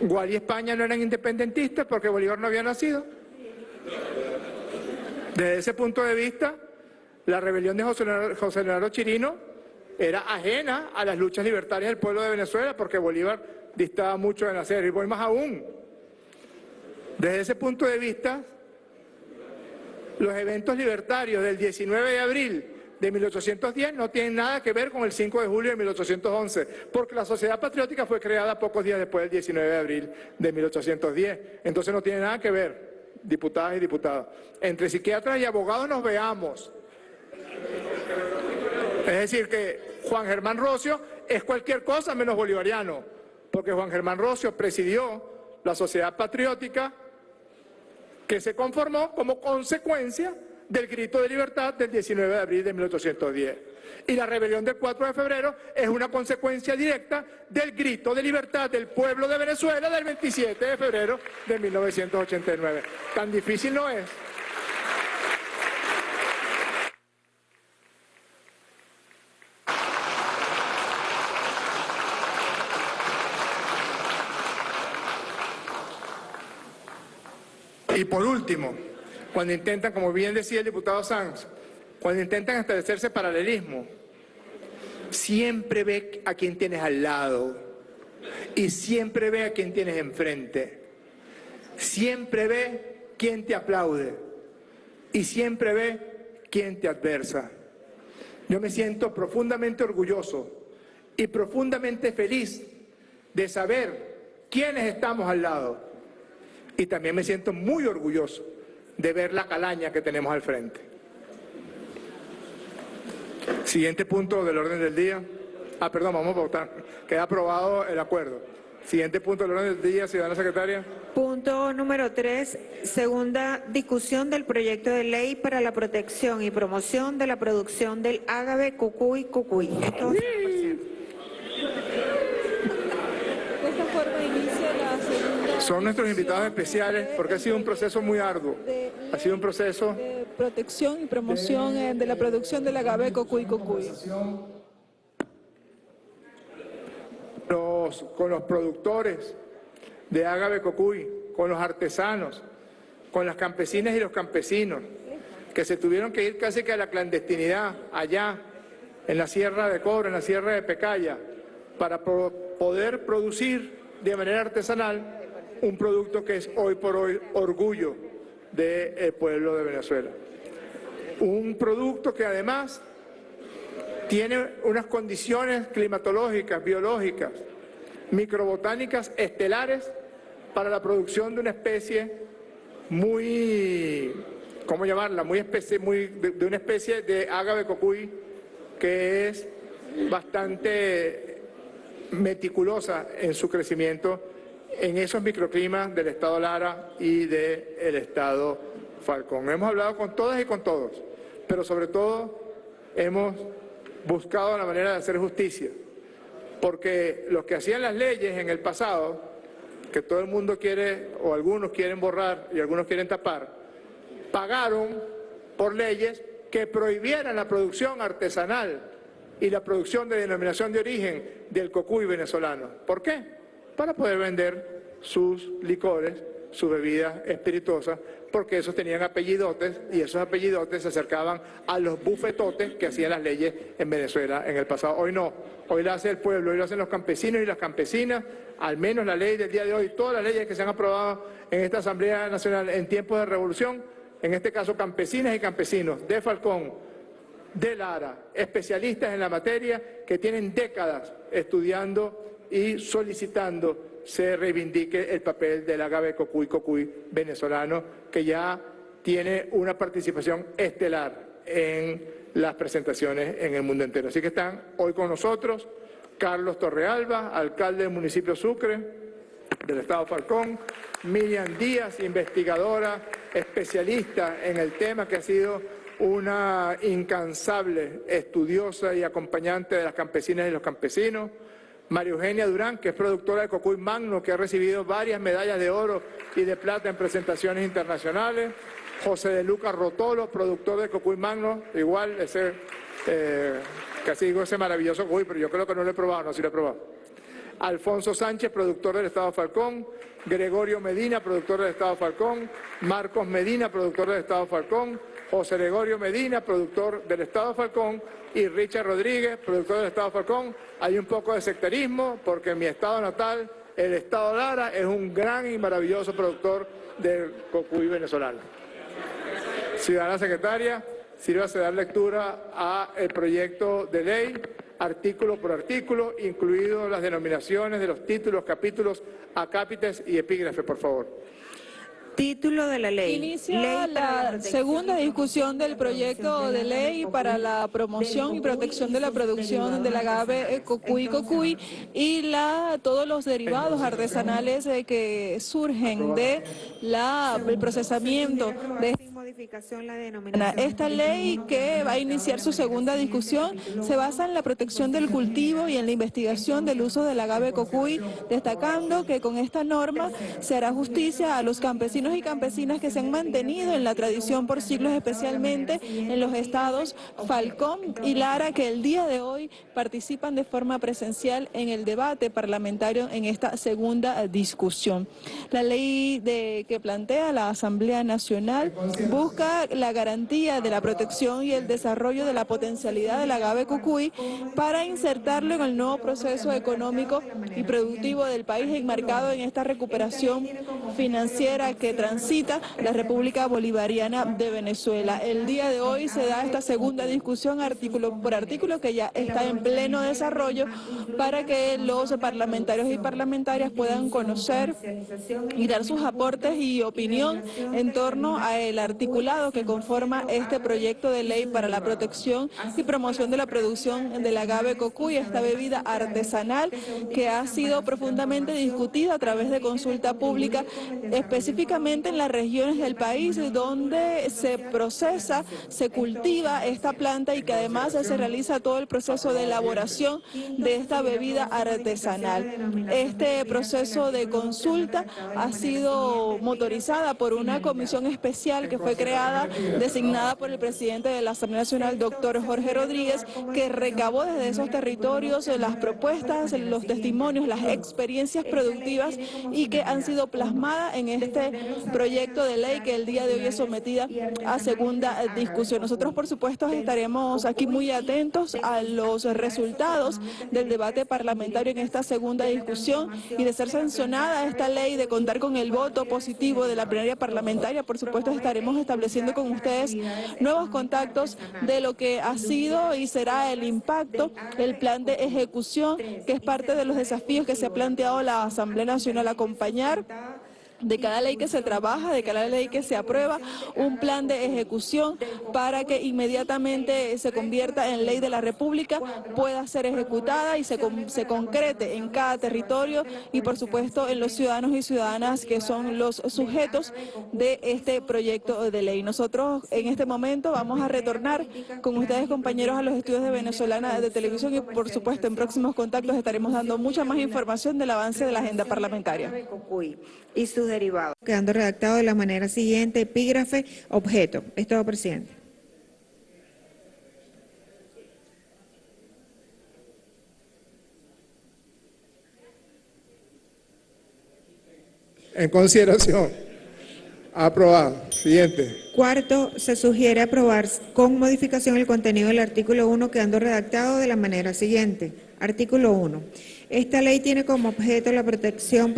Gual y España no eran independentistas porque Bolívar no había nacido. Desde ese punto de vista, la rebelión de José Leonardo Chirino era ajena a las luchas libertarias del pueblo de Venezuela porque Bolívar distaba mucho de nacer. Y voy más aún. Desde ese punto de vista, los eventos libertarios del 19 de abril de 1810 no tienen nada que ver con el 5 de julio de 1811, porque la sociedad patriótica fue creada pocos días después del 19 de abril de 1810. Entonces no tiene nada que ver, diputadas y diputados. Entre psiquiatras y abogados nos veamos. Es decir, que Juan Germán Rocio es cualquier cosa menos bolivariano, porque Juan Germán Rocio presidió la sociedad patriótica que se conformó como consecuencia del grito de libertad del 19 de abril de 1810. Y la rebelión del 4 de febrero es una consecuencia directa del grito de libertad del pueblo de Venezuela del 27 de febrero de 1989. Tan difícil no es. Y por último, cuando intentan, como bien decía el diputado Sanz, cuando intentan establecerse paralelismo, siempre ve a quien tienes al lado y siempre ve a quien tienes enfrente. Siempre ve quien te aplaude y siempre ve quien te adversa. Yo me siento profundamente orgulloso y profundamente feliz de saber quiénes estamos al lado y también me siento muy orgulloso de ver la calaña que tenemos al frente. Siguiente punto del orden del día. Ah, perdón, vamos a votar. Queda aprobado el acuerdo. Siguiente punto del orden del día, ciudadana secretaria. Punto número tres, segunda discusión del proyecto de ley para la protección y promoción de la producción del ágave cucuy cucuy. Esto, Son nuestros invitados especiales porque ha sido un proceso muy arduo. Ha sido un proceso de protección y promoción eh, de la producción del agave cocuy cocuy. Los, con los productores de agave cocuy, con los artesanos, con las campesinas y los campesinos, que se tuvieron que ir casi que a la clandestinidad allá en la Sierra de Cobre, en la Sierra de Pecaya, para poder producir de manera artesanal un producto que es hoy por hoy orgullo del pueblo de Venezuela. Un producto que además tiene unas condiciones climatológicas, biológicas, microbotánicas estelares para la producción de una especie muy, ¿cómo llamarla? Muy especie, muy, de, una especie de ágave cocuy que es bastante meticulosa en su crecimiento en esos microclimas del estado Lara y del estado Falcón. Hemos hablado con todas y con todos, pero sobre todo hemos buscado la manera de hacer justicia, porque los que hacían las leyes en el pasado, que todo el mundo quiere, o algunos quieren borrar y algunos quieren tapar, pagaron por leyes que prohibieran la producción artesanal y la producción de denominación de origen del cocuy venezolano. ¿Por qué? Para poder vender sus licores, sus bebidas espirituosas, porque esos tenían apellidotes y esos apellidotes se acercaban a los bufetotes que hacían las leyes en Venezuela en el pasado. Hoy no, hoy lo hace el pueblo, hoy lo hacen los campesinos y las campesinas, al menos la ley del día de hoy, todas las leyes que se han aprobado en esta Asamblea Nacional en tiempos de revolución, en este caso campesinas y campesinos de Falcón, de Lara, especialistas en la materia que tienen décadas estudiando y solicitando se reivindique el papel del agave cocuy cocuy venezolano que ya tiene una participación estelar en las presentaciones en el mundo entero. Así que están hoy con nosotros Carlos Torrealba, alcalde del municipio Sucre, del Estado Falcón, Miriam Díaz, investigadora, especialista en el tema que ha sido una incansable estudiosa y acompañante de las campesinas y los campesinos, María Eugenia Durán, que es productora de Cocuy Magno, que ha recibido varias medallas de oro y de plata en presentaciones internacionales, José de Lucas Rotolo, productor de Cocuy Magno, igual ese, eh, casi digo ese maravilloso Cocuy, pero yo creo que no lo he probado, no, sí lo he probado. Alfonso Sánchez, productor del Estado Falcón, Gregorio Medina, productor del Estado Falcón, Marcos Medina, productor del Estado Falcón, José Gregorio Medina, productor del Estado Falcón, y Richard Rodríguez, productor del Estado Falcón. Hay un poco de sectarismo porque en mi estado natal, el Estado Lara, es un gran y maravilloso productor del cocuy venezolano. Ciudadana Secretaria, sírvase dar lectura al proyecto de ley, artículo por artículo, incluido las denominaciones de los títulos, capítulos, acápites y epígrafes, por favor. Título de la ley. Inicia la, segunda discusión del proyecto de ley para la promoción y protección de la producción del agave cocuy cocuy y la, todos los derivados artesanales que surgen de la, el procesamiento de esta ley que va a iniciar su segunda discusión se basa en la protección del cultivo y en la investigación del uso del agave cocuy, destacando que con esta norma se hará justicia a los campesinos y campesinas que se han mantenido en la tradición por siglos, especialmente en los estados Falcón y Lara, que el día de hoy participan de forma presencial en el debate parlamentario en esta segunda discusión. La ley de, que plantea la Asamblea Nacional busca la garantía de la protección y el desarrollo de la potencialidad del agave cucuy para insertarlo en el nuevo proceso económico y productivo del país enmarcado en esta recuperación financiera que transita la República Bolivariana de Venezuela. El día de hoy se da esta segunda discusión artículo por artículo que ya está en pleno desarrollo para que los parlamentarios y parlamentarias puedan conocer y dar sus aportes y opinión en torno al articulado que conforma este proyecto de ley para la protección y promoción de la producción del agave cocuy, esta bebida artesanal que ha sido profundamente discutida a través de consulta pública, específicamente en las regiones del país donde se procesa, se cultiva esta planta y que además se realiza todo el proceso de elaboración de esta bebida artesanal. Este proceso de consulta ha sido motorizada por una comisión especial que fue creada, designada por el presidente de la Asamblea Nacional, doctor Jorge Rodríguez, que recabó desde esos territorios las propuestas, los testimonios, las experiencias productivas y que han sido plasmadas plasmada en este proyecto de ley que el día de hoy es sometida a segunda discusión. Nosotros, por supuesto, estaremos aquí muy atentos a los resultados del debate parlamentario en esta segunda discusión y de ser sancionada esta ley, de contar con el voto positivo de la plenaria parlamentaria, por supuesto estaremos estableciendo con ustedes nuevos contactos de lo que ha sido y será el impacto, el plan de ejecución, que es parte de los desafíos que se ha planteado la Asamblea Nacional acompañar de cada ley que se trabaja, de cada ley que se aprueba, un plan de ejecución para que inmediatamente se convierta en ley de la República, pueda ser ejecutada y se, se concrete en cada territorio y por supuesto en los ciudadanos y ciudadanas que son los sujetos de este proyecto de ley. Nosotros en este momento vamos a retornar con ustedes compañeros a los estudios de Venezolana de Televisión y por supuesto en próximos contactos estaremos dando mucha más información del avance de la agenda parlamentaria y sus derivados. Quedando redactado de la manera siguiente, epígrafe, objeto. Es todo, presidente. En consideración. Aprobado. Siguiente. Cuarto, se sugiere aprobar con modificación el contenido del artículo 1 quedando redactado de la manera siguiente. Artículo 1. Esta ley tiene como objeto la protección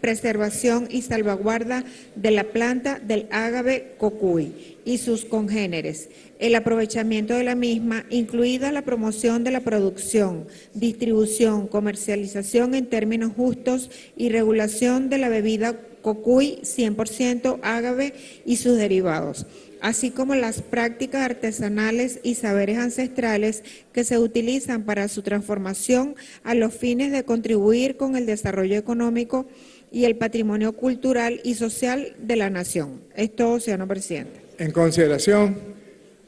preservación y salvaguarda de la planta del ágave cocuy y sus congéneres, el aprovechamiento de la misma, incluida la promoción de la producción, distribución, comercialización en términos justos y regulación de la bebida cocuy 100% ágave y sus derivados así como las prácticas artesanales y saberes ancestrales que se utilizan para su transformación a los fines de contribuir con el desarrollo económico y el patrimonio cultural y social de la nación. Es todo, señor presidente. En consideración,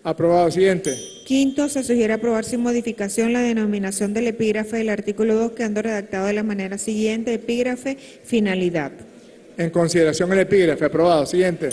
aprobado. Siguiente. Quinto, se sugiere aprobar sin modificación la denominación del epígrafe del artículo 2, quedando redactado de la manera siguiente, epígrafe, finalidad. En consideración el epígrafe, aprobado. Siguiente.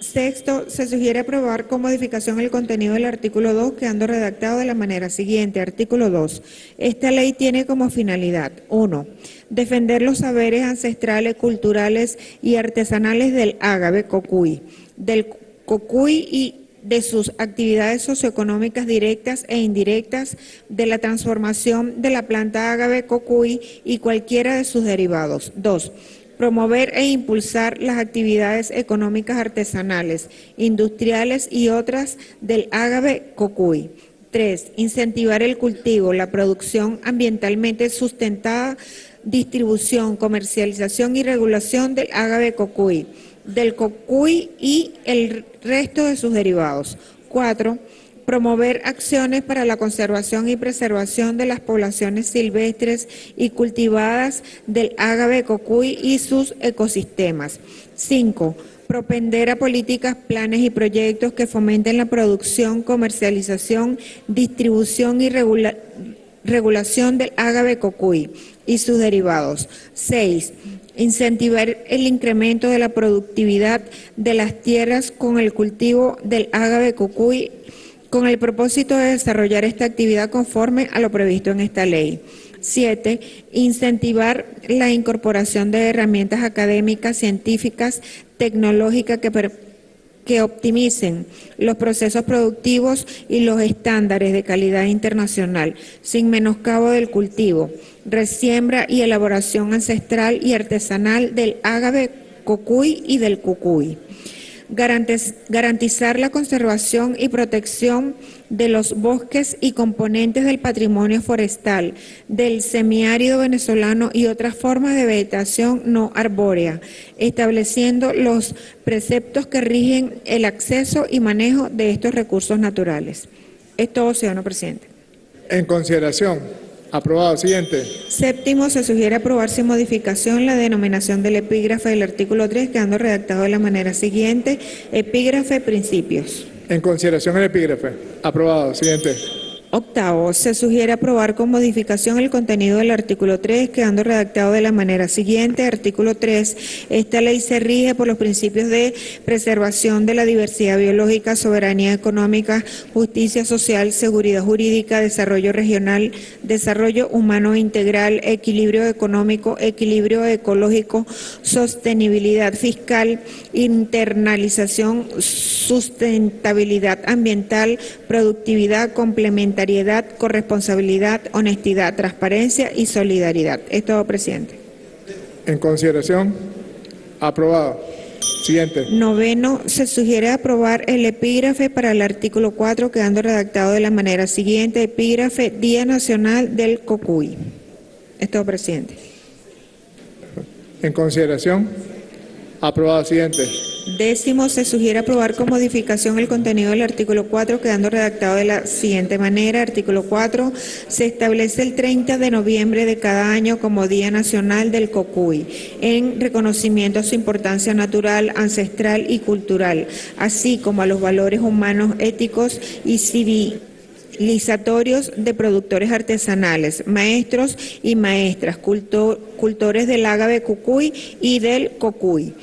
Sexto, se sugiere aprobar con modificación el contenido del artículo 2, quedando redactado de la manera siguiente. Artículo 2. Esta ley tiene como finalidad, 1. Defender los saberes ancestrales, culturales y artesanales del ágave cocuy, del cocuy y de sus actividades socioeconómicas directas e indirectas, de la transformación de la planta ágave cocuy y cualquiera de sus derivados. 2 promover e impulsar las actividades económicas artesanales, industriales y otras del ágave cocuy. 3. Incentivar el cultivo, la producción ambientalmente sustentada, distribución, comercialización y regulación del ágave cocuy, del cocuy y el resto de sus derivados. 4 promover acciones para la conservación y preservación de las poblaciones silvestres y cultivadas del ágave cocuy y sus ecosistemas. 5 propender a políticas, planes y proyectos que fomenten la producción, comercialización, distribución y regulación del ágave cocuy y sus derivados. 6. Incentivar el incremento de la productividad de las tierras con el cultivo del ágave cocuy con el propósito de desarrollar esta actividad conforme a lo previsto en esta ley. Siete, incentivar la incorporación de herramientas académicas, científicas, tecnológicas que, que optimicen los procesos productivos y los estándares de calidad internacional, sin menoscabo del cultivo, resiembra y elaboración ancestral y artesanal del ágave cocuy y del cucuy garantizar la conservación y protección de los bosques y componentes del patrimonio forestal, del semiárido venezolano y otras formas de vegetación no arbórea, estableciendo los preceptos que rigen el acceso y manejo de estos recursos naturales. Es todo, señor presidente. En consideración. Aprobado. Siguiente. Séptimo, se sugiere aprobar sin modificación la denominación del epígrafe del artículo 3, quedando redactado de la manera siguiente, epígrafe principios. En consideración el epígrafe. Aprobado. Siguiente. Octavo, se sugiere aprobar con modificación el contenido del artículo 3, quedando redactado de la manera siguiente. Artículo 3. Esta ley se rige por los principios de preservación de la diversidad biológica, soberanía económica, justicia social, seguridad jurídica, desarrollo regional, desarrollo humano integral, equilibrio económico, equilibrio ecológico, sostenibilidad fiscal, internalización, sustentabilidad ambiental, productividad complementaria corresponsabilidad, honestidad, transparencia y solidaridad. Es todo, presidente. En consideración, aprobado. Siguiente. Noveno, se sugiere aprobar el epígrafe para el artículo 4, quedando redactado de la manera siguiente, epígrafe Día Nacional del Cocuy. Es todo, presidente. En consideración, aprobado. Siguiente. Décimo, se sugiere aprobar con modificación el contenido del artículo 4, quedando redactado de la siguiente manera. Artículo 4, se establece el 30 de noviembre de cada año como Día Nacional del Cocuy, en reconocimiento a su importancia natural, ancestral y cultural, así como a los valores humanos, éticos y civilizatorios de productores artesanales, maestros y maestras, cultores del ágave cucuy y del cocuy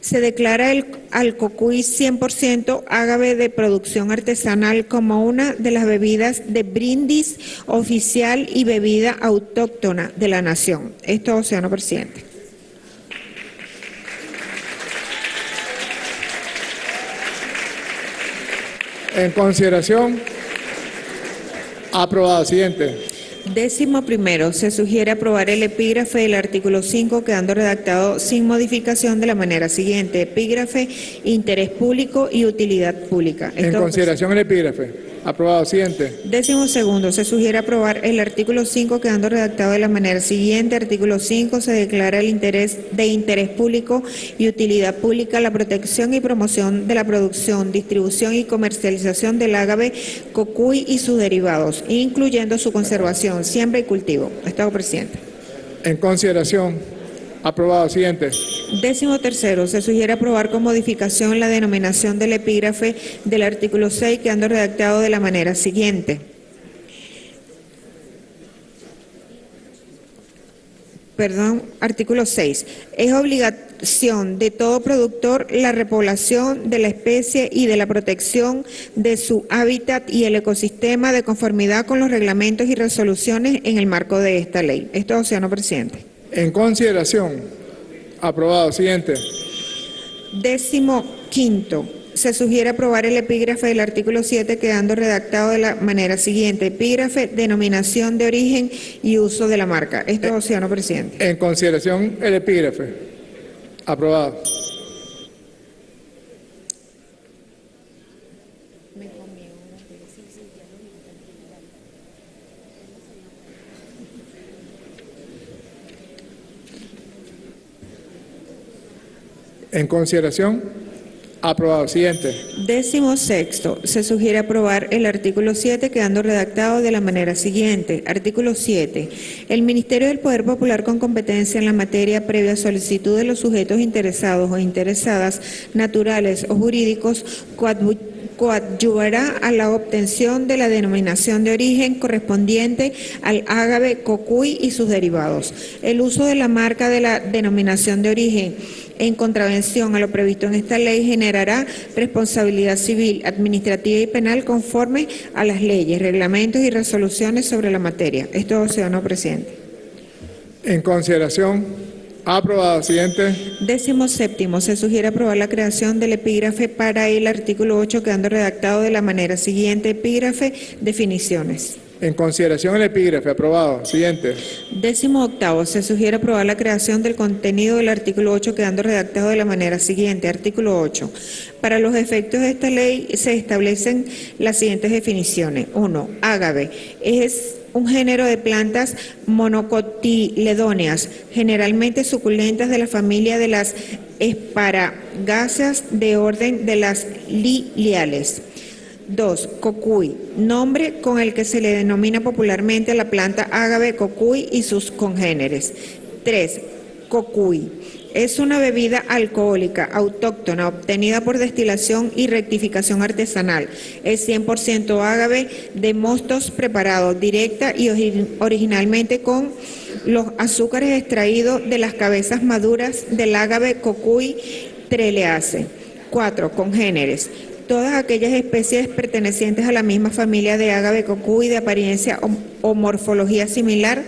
se declara el, al cocuy 100% ágave de producción artesanal como una de las bebidas de brindis oficial y bebida autóctona de la nación. Esto, señor presidente. En consideración, aprobado. Siguiente. Décimo primero, se sugiere aprobar el epígrafe del artículo 5 quedando redactado sin modificación de la manera siguiente. Epígrafe, interés público y utilidad pública. En consideración el epígrafe. Aprobado. Siguiente. Décimo segundo, se sugiere aprobar el artículo 5 quedando redactado de la manera siguiente. Artículo 5, se declara el interés de interés público y utilidad pública la protección y promoción de la producción, distribución y comercialización del ágave, cocuy y sus derivados, incluyendo su conservación, siembra y cultivo. Estado presidente. En consideración. Aprobado. Siguiente. Décimo tercero, se sugiere aprobar con modificación la denominación del epígrafe del artículo 6, quedando redactado de la manera siguiente. Perdón, artículo 6. Es obligación de todo productor la repoblación de la especie y de la protección de su hábitat y el ecosistema de conformidad con los reglamentos y resoluciones en el marco de esta ley. Esto, señor presidente. En consideración. Aprobado. Siguiente. Décimo quinto. Se sugiere aprobar el epígrafe del artículo 7 quedando redactado de la manera siguiente. Epígrafe, denominación de origen y uso de la marca. Esto, eh, señor presidente. En consideración el epígrafe. Aprobado. En consideración, aprobado. Siguiente. Décimo sexto, se sugiere aprobar el artículo 7 quedando redactado de la manera siguiente. Artículo 7. El Ministerio del Poder Popular con competencia en la materia previa solicitud de los sujetos interesados o interesadas, naturales o jurídicos, coadyuvará a la obtención de la denominación de origen correspondiente al ágave cocuy y sus derivados. El uso de la marca de la denominación de origen en contravención a lo previsto en esta ley generará responsabilidad civil, administrativa y penal conforme a las leyes, reglamentos y resoluciones sobre la materia. Esto, señor presidente. En consideración, aprobado. Siguiente. Décimo séptimo, se sugiere aprobar la creación del epígrafe para el artículo 8 quedando redactado de la manera siguiente. Epígrafe, definiciones. En consideración el epígrafe, aprobado. Siguiente. Décimo octavo, se sugiere aprobar la creación del contenido del artículo 8 quedando redactado de la manera siguiente. Artículo 8. Para los efectos de esta ley se establecen las siguientes definiciones. Uno, ágave. Es un género de plantas monocotiledóneas, generalmente suculentas de la familia de las esparagáceas de orden de las liliales. 2. Cocuy, nombre con el que se le denomina popularmente a la planta ágave cocuy y sus congéneres. 3. Cocuy, Es una bebida alcohólica autóctona obtenida por destilación y rectificación artesanal. Es 100% ágave de mostos preparados directa y ori- originalmente con los azúcares extraídos de las cabezas maduras del ágave cocuy treleace. 4. Congéneres. Todas aquellas especies pertenecientes a la misma familia de ágave cocuy de apariencia o morfología similar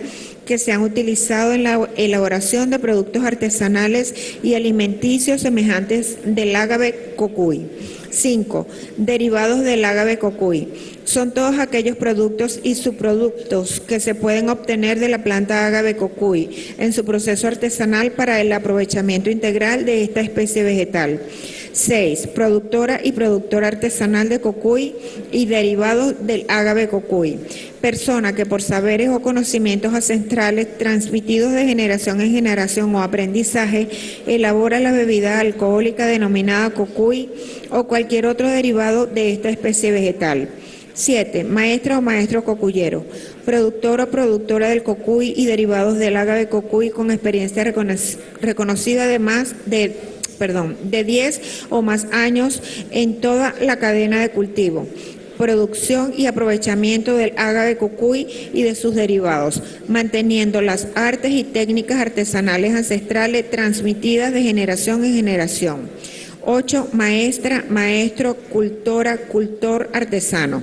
que se han utilizado en la elaboración de productos artesanales y alimenticios semejantes del ágave cocuy. 5. Derivados del ágave cocuy. Son todos aquellos productos y subproductos que se pueden obtener de la planta ágave cocuy en su proceso artesanal para el aprovechamiento integral de esta especie vegetal. 6. Productora y productora artesanal de cocuy y derivados del ágave cocuy. Persona que por saberes o conocimientos ancestrales transmitidos de generación en generación o aprendizaje elabora la bebida alcohólica denominada cocuy o cualquier otro derivado de esta especie vegetal. 7. Maestra o maestro cocuyero. Productor o productora del cocuy y derivados del ágave cocuy con experiencia recono- reconocida de más de perdón, de 10 o más años en toda la cadena de cultivo producción y aprovechamiento del ágave cocuy y de sus derivados, manteniendo las artes y técnicas artesanales ancestrales transmitidas de generación en generación. 8. Maestra, maestro, cultora, cultor, artesano.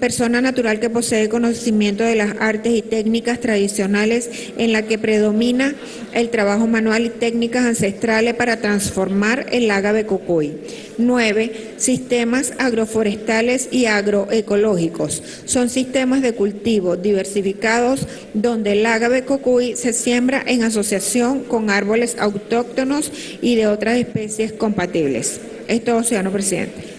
Persona natural que posee conocimiento de las artes y técnicas tradicionales en la que predomina el trabajo manual y técnicas ancestrales para transformar el ágave cocuy. 9. Sistemas agroforestales y agroecológicos. Son sistemas de cultivo diversificados donde el ágave cocuy se siembra en asociación con árboles autóctonos y de otras especies compatibles. Es todo, ciudadano presidente.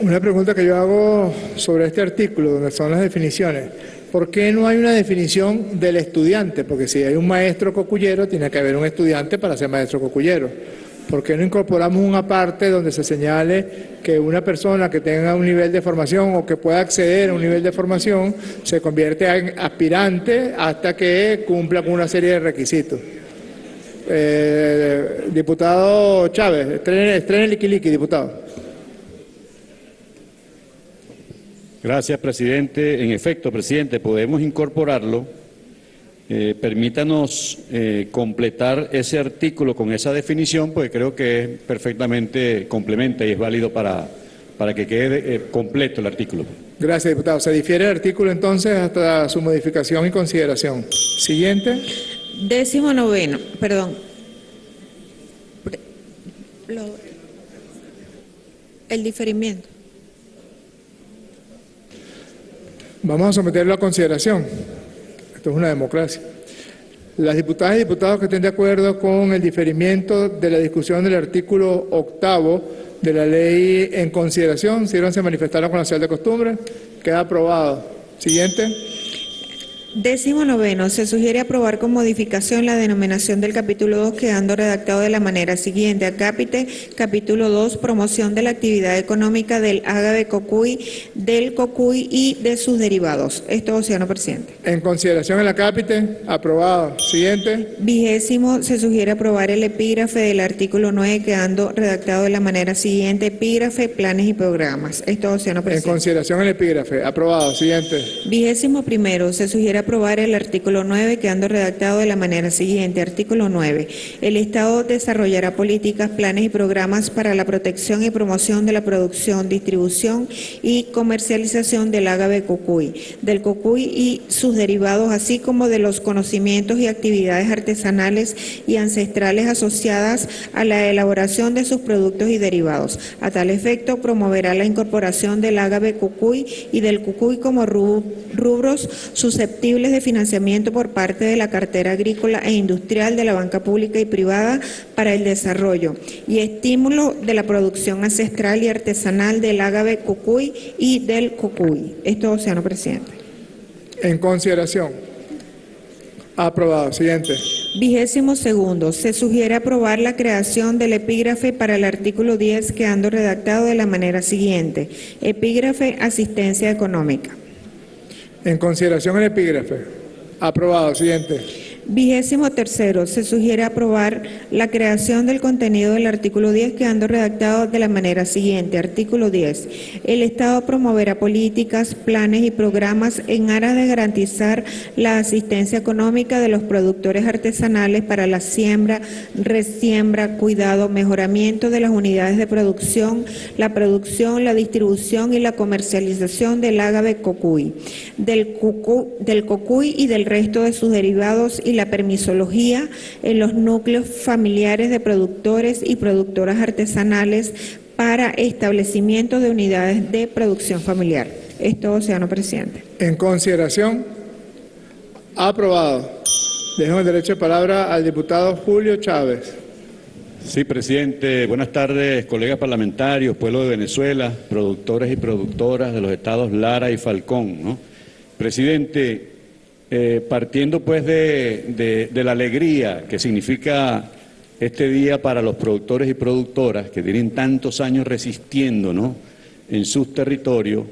Una pregunta que yo hago sobre este artículo, donde son las definiciones. ¿Por qué no hay una definición del estudiante? Porque si hay un maestro cocuyero, tiene que haber un estudiante para ser maestro cocuyero. ¿Por qué no incorporamos una parte donde se señale que una persona que tenga un nivel de formación o que pueda acceder a un nivel de formación se convierte en aspirante hasta que cumpla con una serie de requisitos? Eh, diputado Chávez, estrene, estrene el liquiliqui, diputado. Gracias, presidente. En efecto, presidente, podemos incorporarlo. Eh, permítanos eh, completar ese artículo con esa definición, porque creo que es perfectamente complementa y es válido para, para que quede eh, completo el artículo. Gracias, diputado. Se difiere el artículo entonces hasta su modificación y consideración. Siguiente. Décimo noveno, perdón. Pre- lo- el diferimiento. Vamos a someterlo a consideración. Esto es una democracia. Las diputadas y diputados que estén de acuerdo con el diferimiento de la discusión del artículo octavo de la ley en consideración, sírvanse a manifestarlo con la señal de costumbre. Queda aprobado. Siguiente. Décimo noveno, se sugiere aprobar con modificación la denominación del capítulo 2 quedando redactado de la manera siguiente. Acápite, capítulo 2, promoción de la actividad económica del ágave cocuy, del cocuy y de sus derivados. Esto, Océano Presidente. En consideración en la cápite. Aprobado. Siguiente. Vigésimo, se sugiere aprobar el epígrafe del artículo 9 quedando redactado de la manera siguiente. Epígrafe, planes y programas. Esto, Océano En Presidente. consideración el epígrafe. Aprobado. Siguiente. Vigésimo primero, se sugiere aprobar el artículo 9 quedando redactado de la manera siguiente. Artículo 9. El Estado desarrollará políticas, planes y programas para la protección y promoción de la producción, distribución y comercialización del ágave cocuy, del cocuy y sus derivados, así como de los conocimientos y actividades artesanales y ancestrales asociadas a la elaboración de sus productos y derivados. A tal efecto, promoverá la incorporación del ágave cucuy y del cucuy como ru- rubros susceptibles de financiamiento por parte de la cartera agrícola e industrial de la banca pública y privada para el desarrollo y estímulo de la producción ancestral y artesanal del ágave cucuy y del cucuy. Esto, Océano Presidente. En consideración. Aprobado. Siguiente. Vigésimo segundo, se sugiere aprobar la creación del epígrafe para el artículo 10 quedando redactado de la manera siguiente. Epígrafe asistencia económica. En consideración el epígrafe. Aprobado. Siguiente. Vigésimo tercero, se sugiere aprobar la creación del contenido del artículo 10 quedando redactado de la manera siguiente. Artículo 10. El Estado promoverá políticas, planes y programas en aras de garantizar la asistencia económica de los productores artesanales para la siembra, resiembra, cuidado, mejoramiento de las unidades de producción, la producción, la distribución y la comercialización del ágave cocuy, del, del cocuy y del resto de sus derivados y la permisología en los núcleos familiares de productores y productoras artesanales para establecimiento de unidades de producción familiar. Es todo, señor presidente. En consideración, aprobado. Dejo el derecho de palabra al diputado Julio Chávez. Sí, presidente. Buenas tardes, colegas parlamentarios, pueblo de Venezuela, productores y productoras de los estados Lara y Falcón. ¿no? Presidente, eh, partiendo pues de, de- la alegría que significa este día para los productores y productoras que tienen tantos años resistiendo ¿no? en sus territorios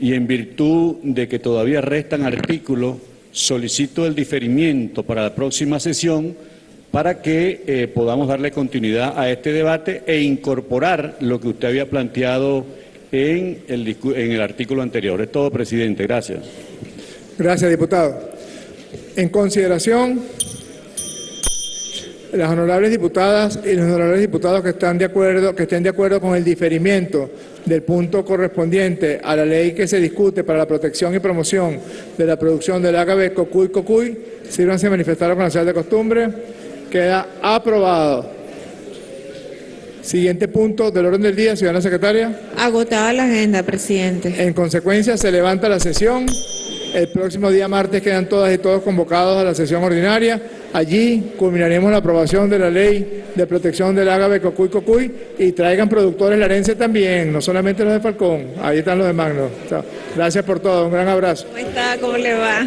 y en virtud de que todavía restan artículos, solicito el diferimiento para la próxima sesión para que eh, podamos darle continuidad a este debate e incorporar lo que usted había planteado en el, en el artículo anterior. Es todo, presidente. Gracias. Gracias, diputado. En consideración, las honorables diputadas y los honorables diputados que están de acuerdo, que estén de acuerdo con el diferimiento del punto correspondiente a la ley que se discute para la protección y promoción de la producción del ágave cocuy cocuy, sírvanse a manifestar con la señal de costumbre. Queda aprobado. Siguiente punto del orden del día, ciudadana secretaria. Agotada la agenda, presidente. En consecuencia, se levanta la sesión. El próximo día martes quedan todas y todos convocados a la sesión ordinaria. Allí culminaremos la aprobación de la ley de protección del ágave cocuy cocuy y traigan productores larense también, no solamente los de Falcón. Ahí están los de Magno. Gracias por todo. Un gran abrazo. ¿Cómo está? ¿Cómo le va?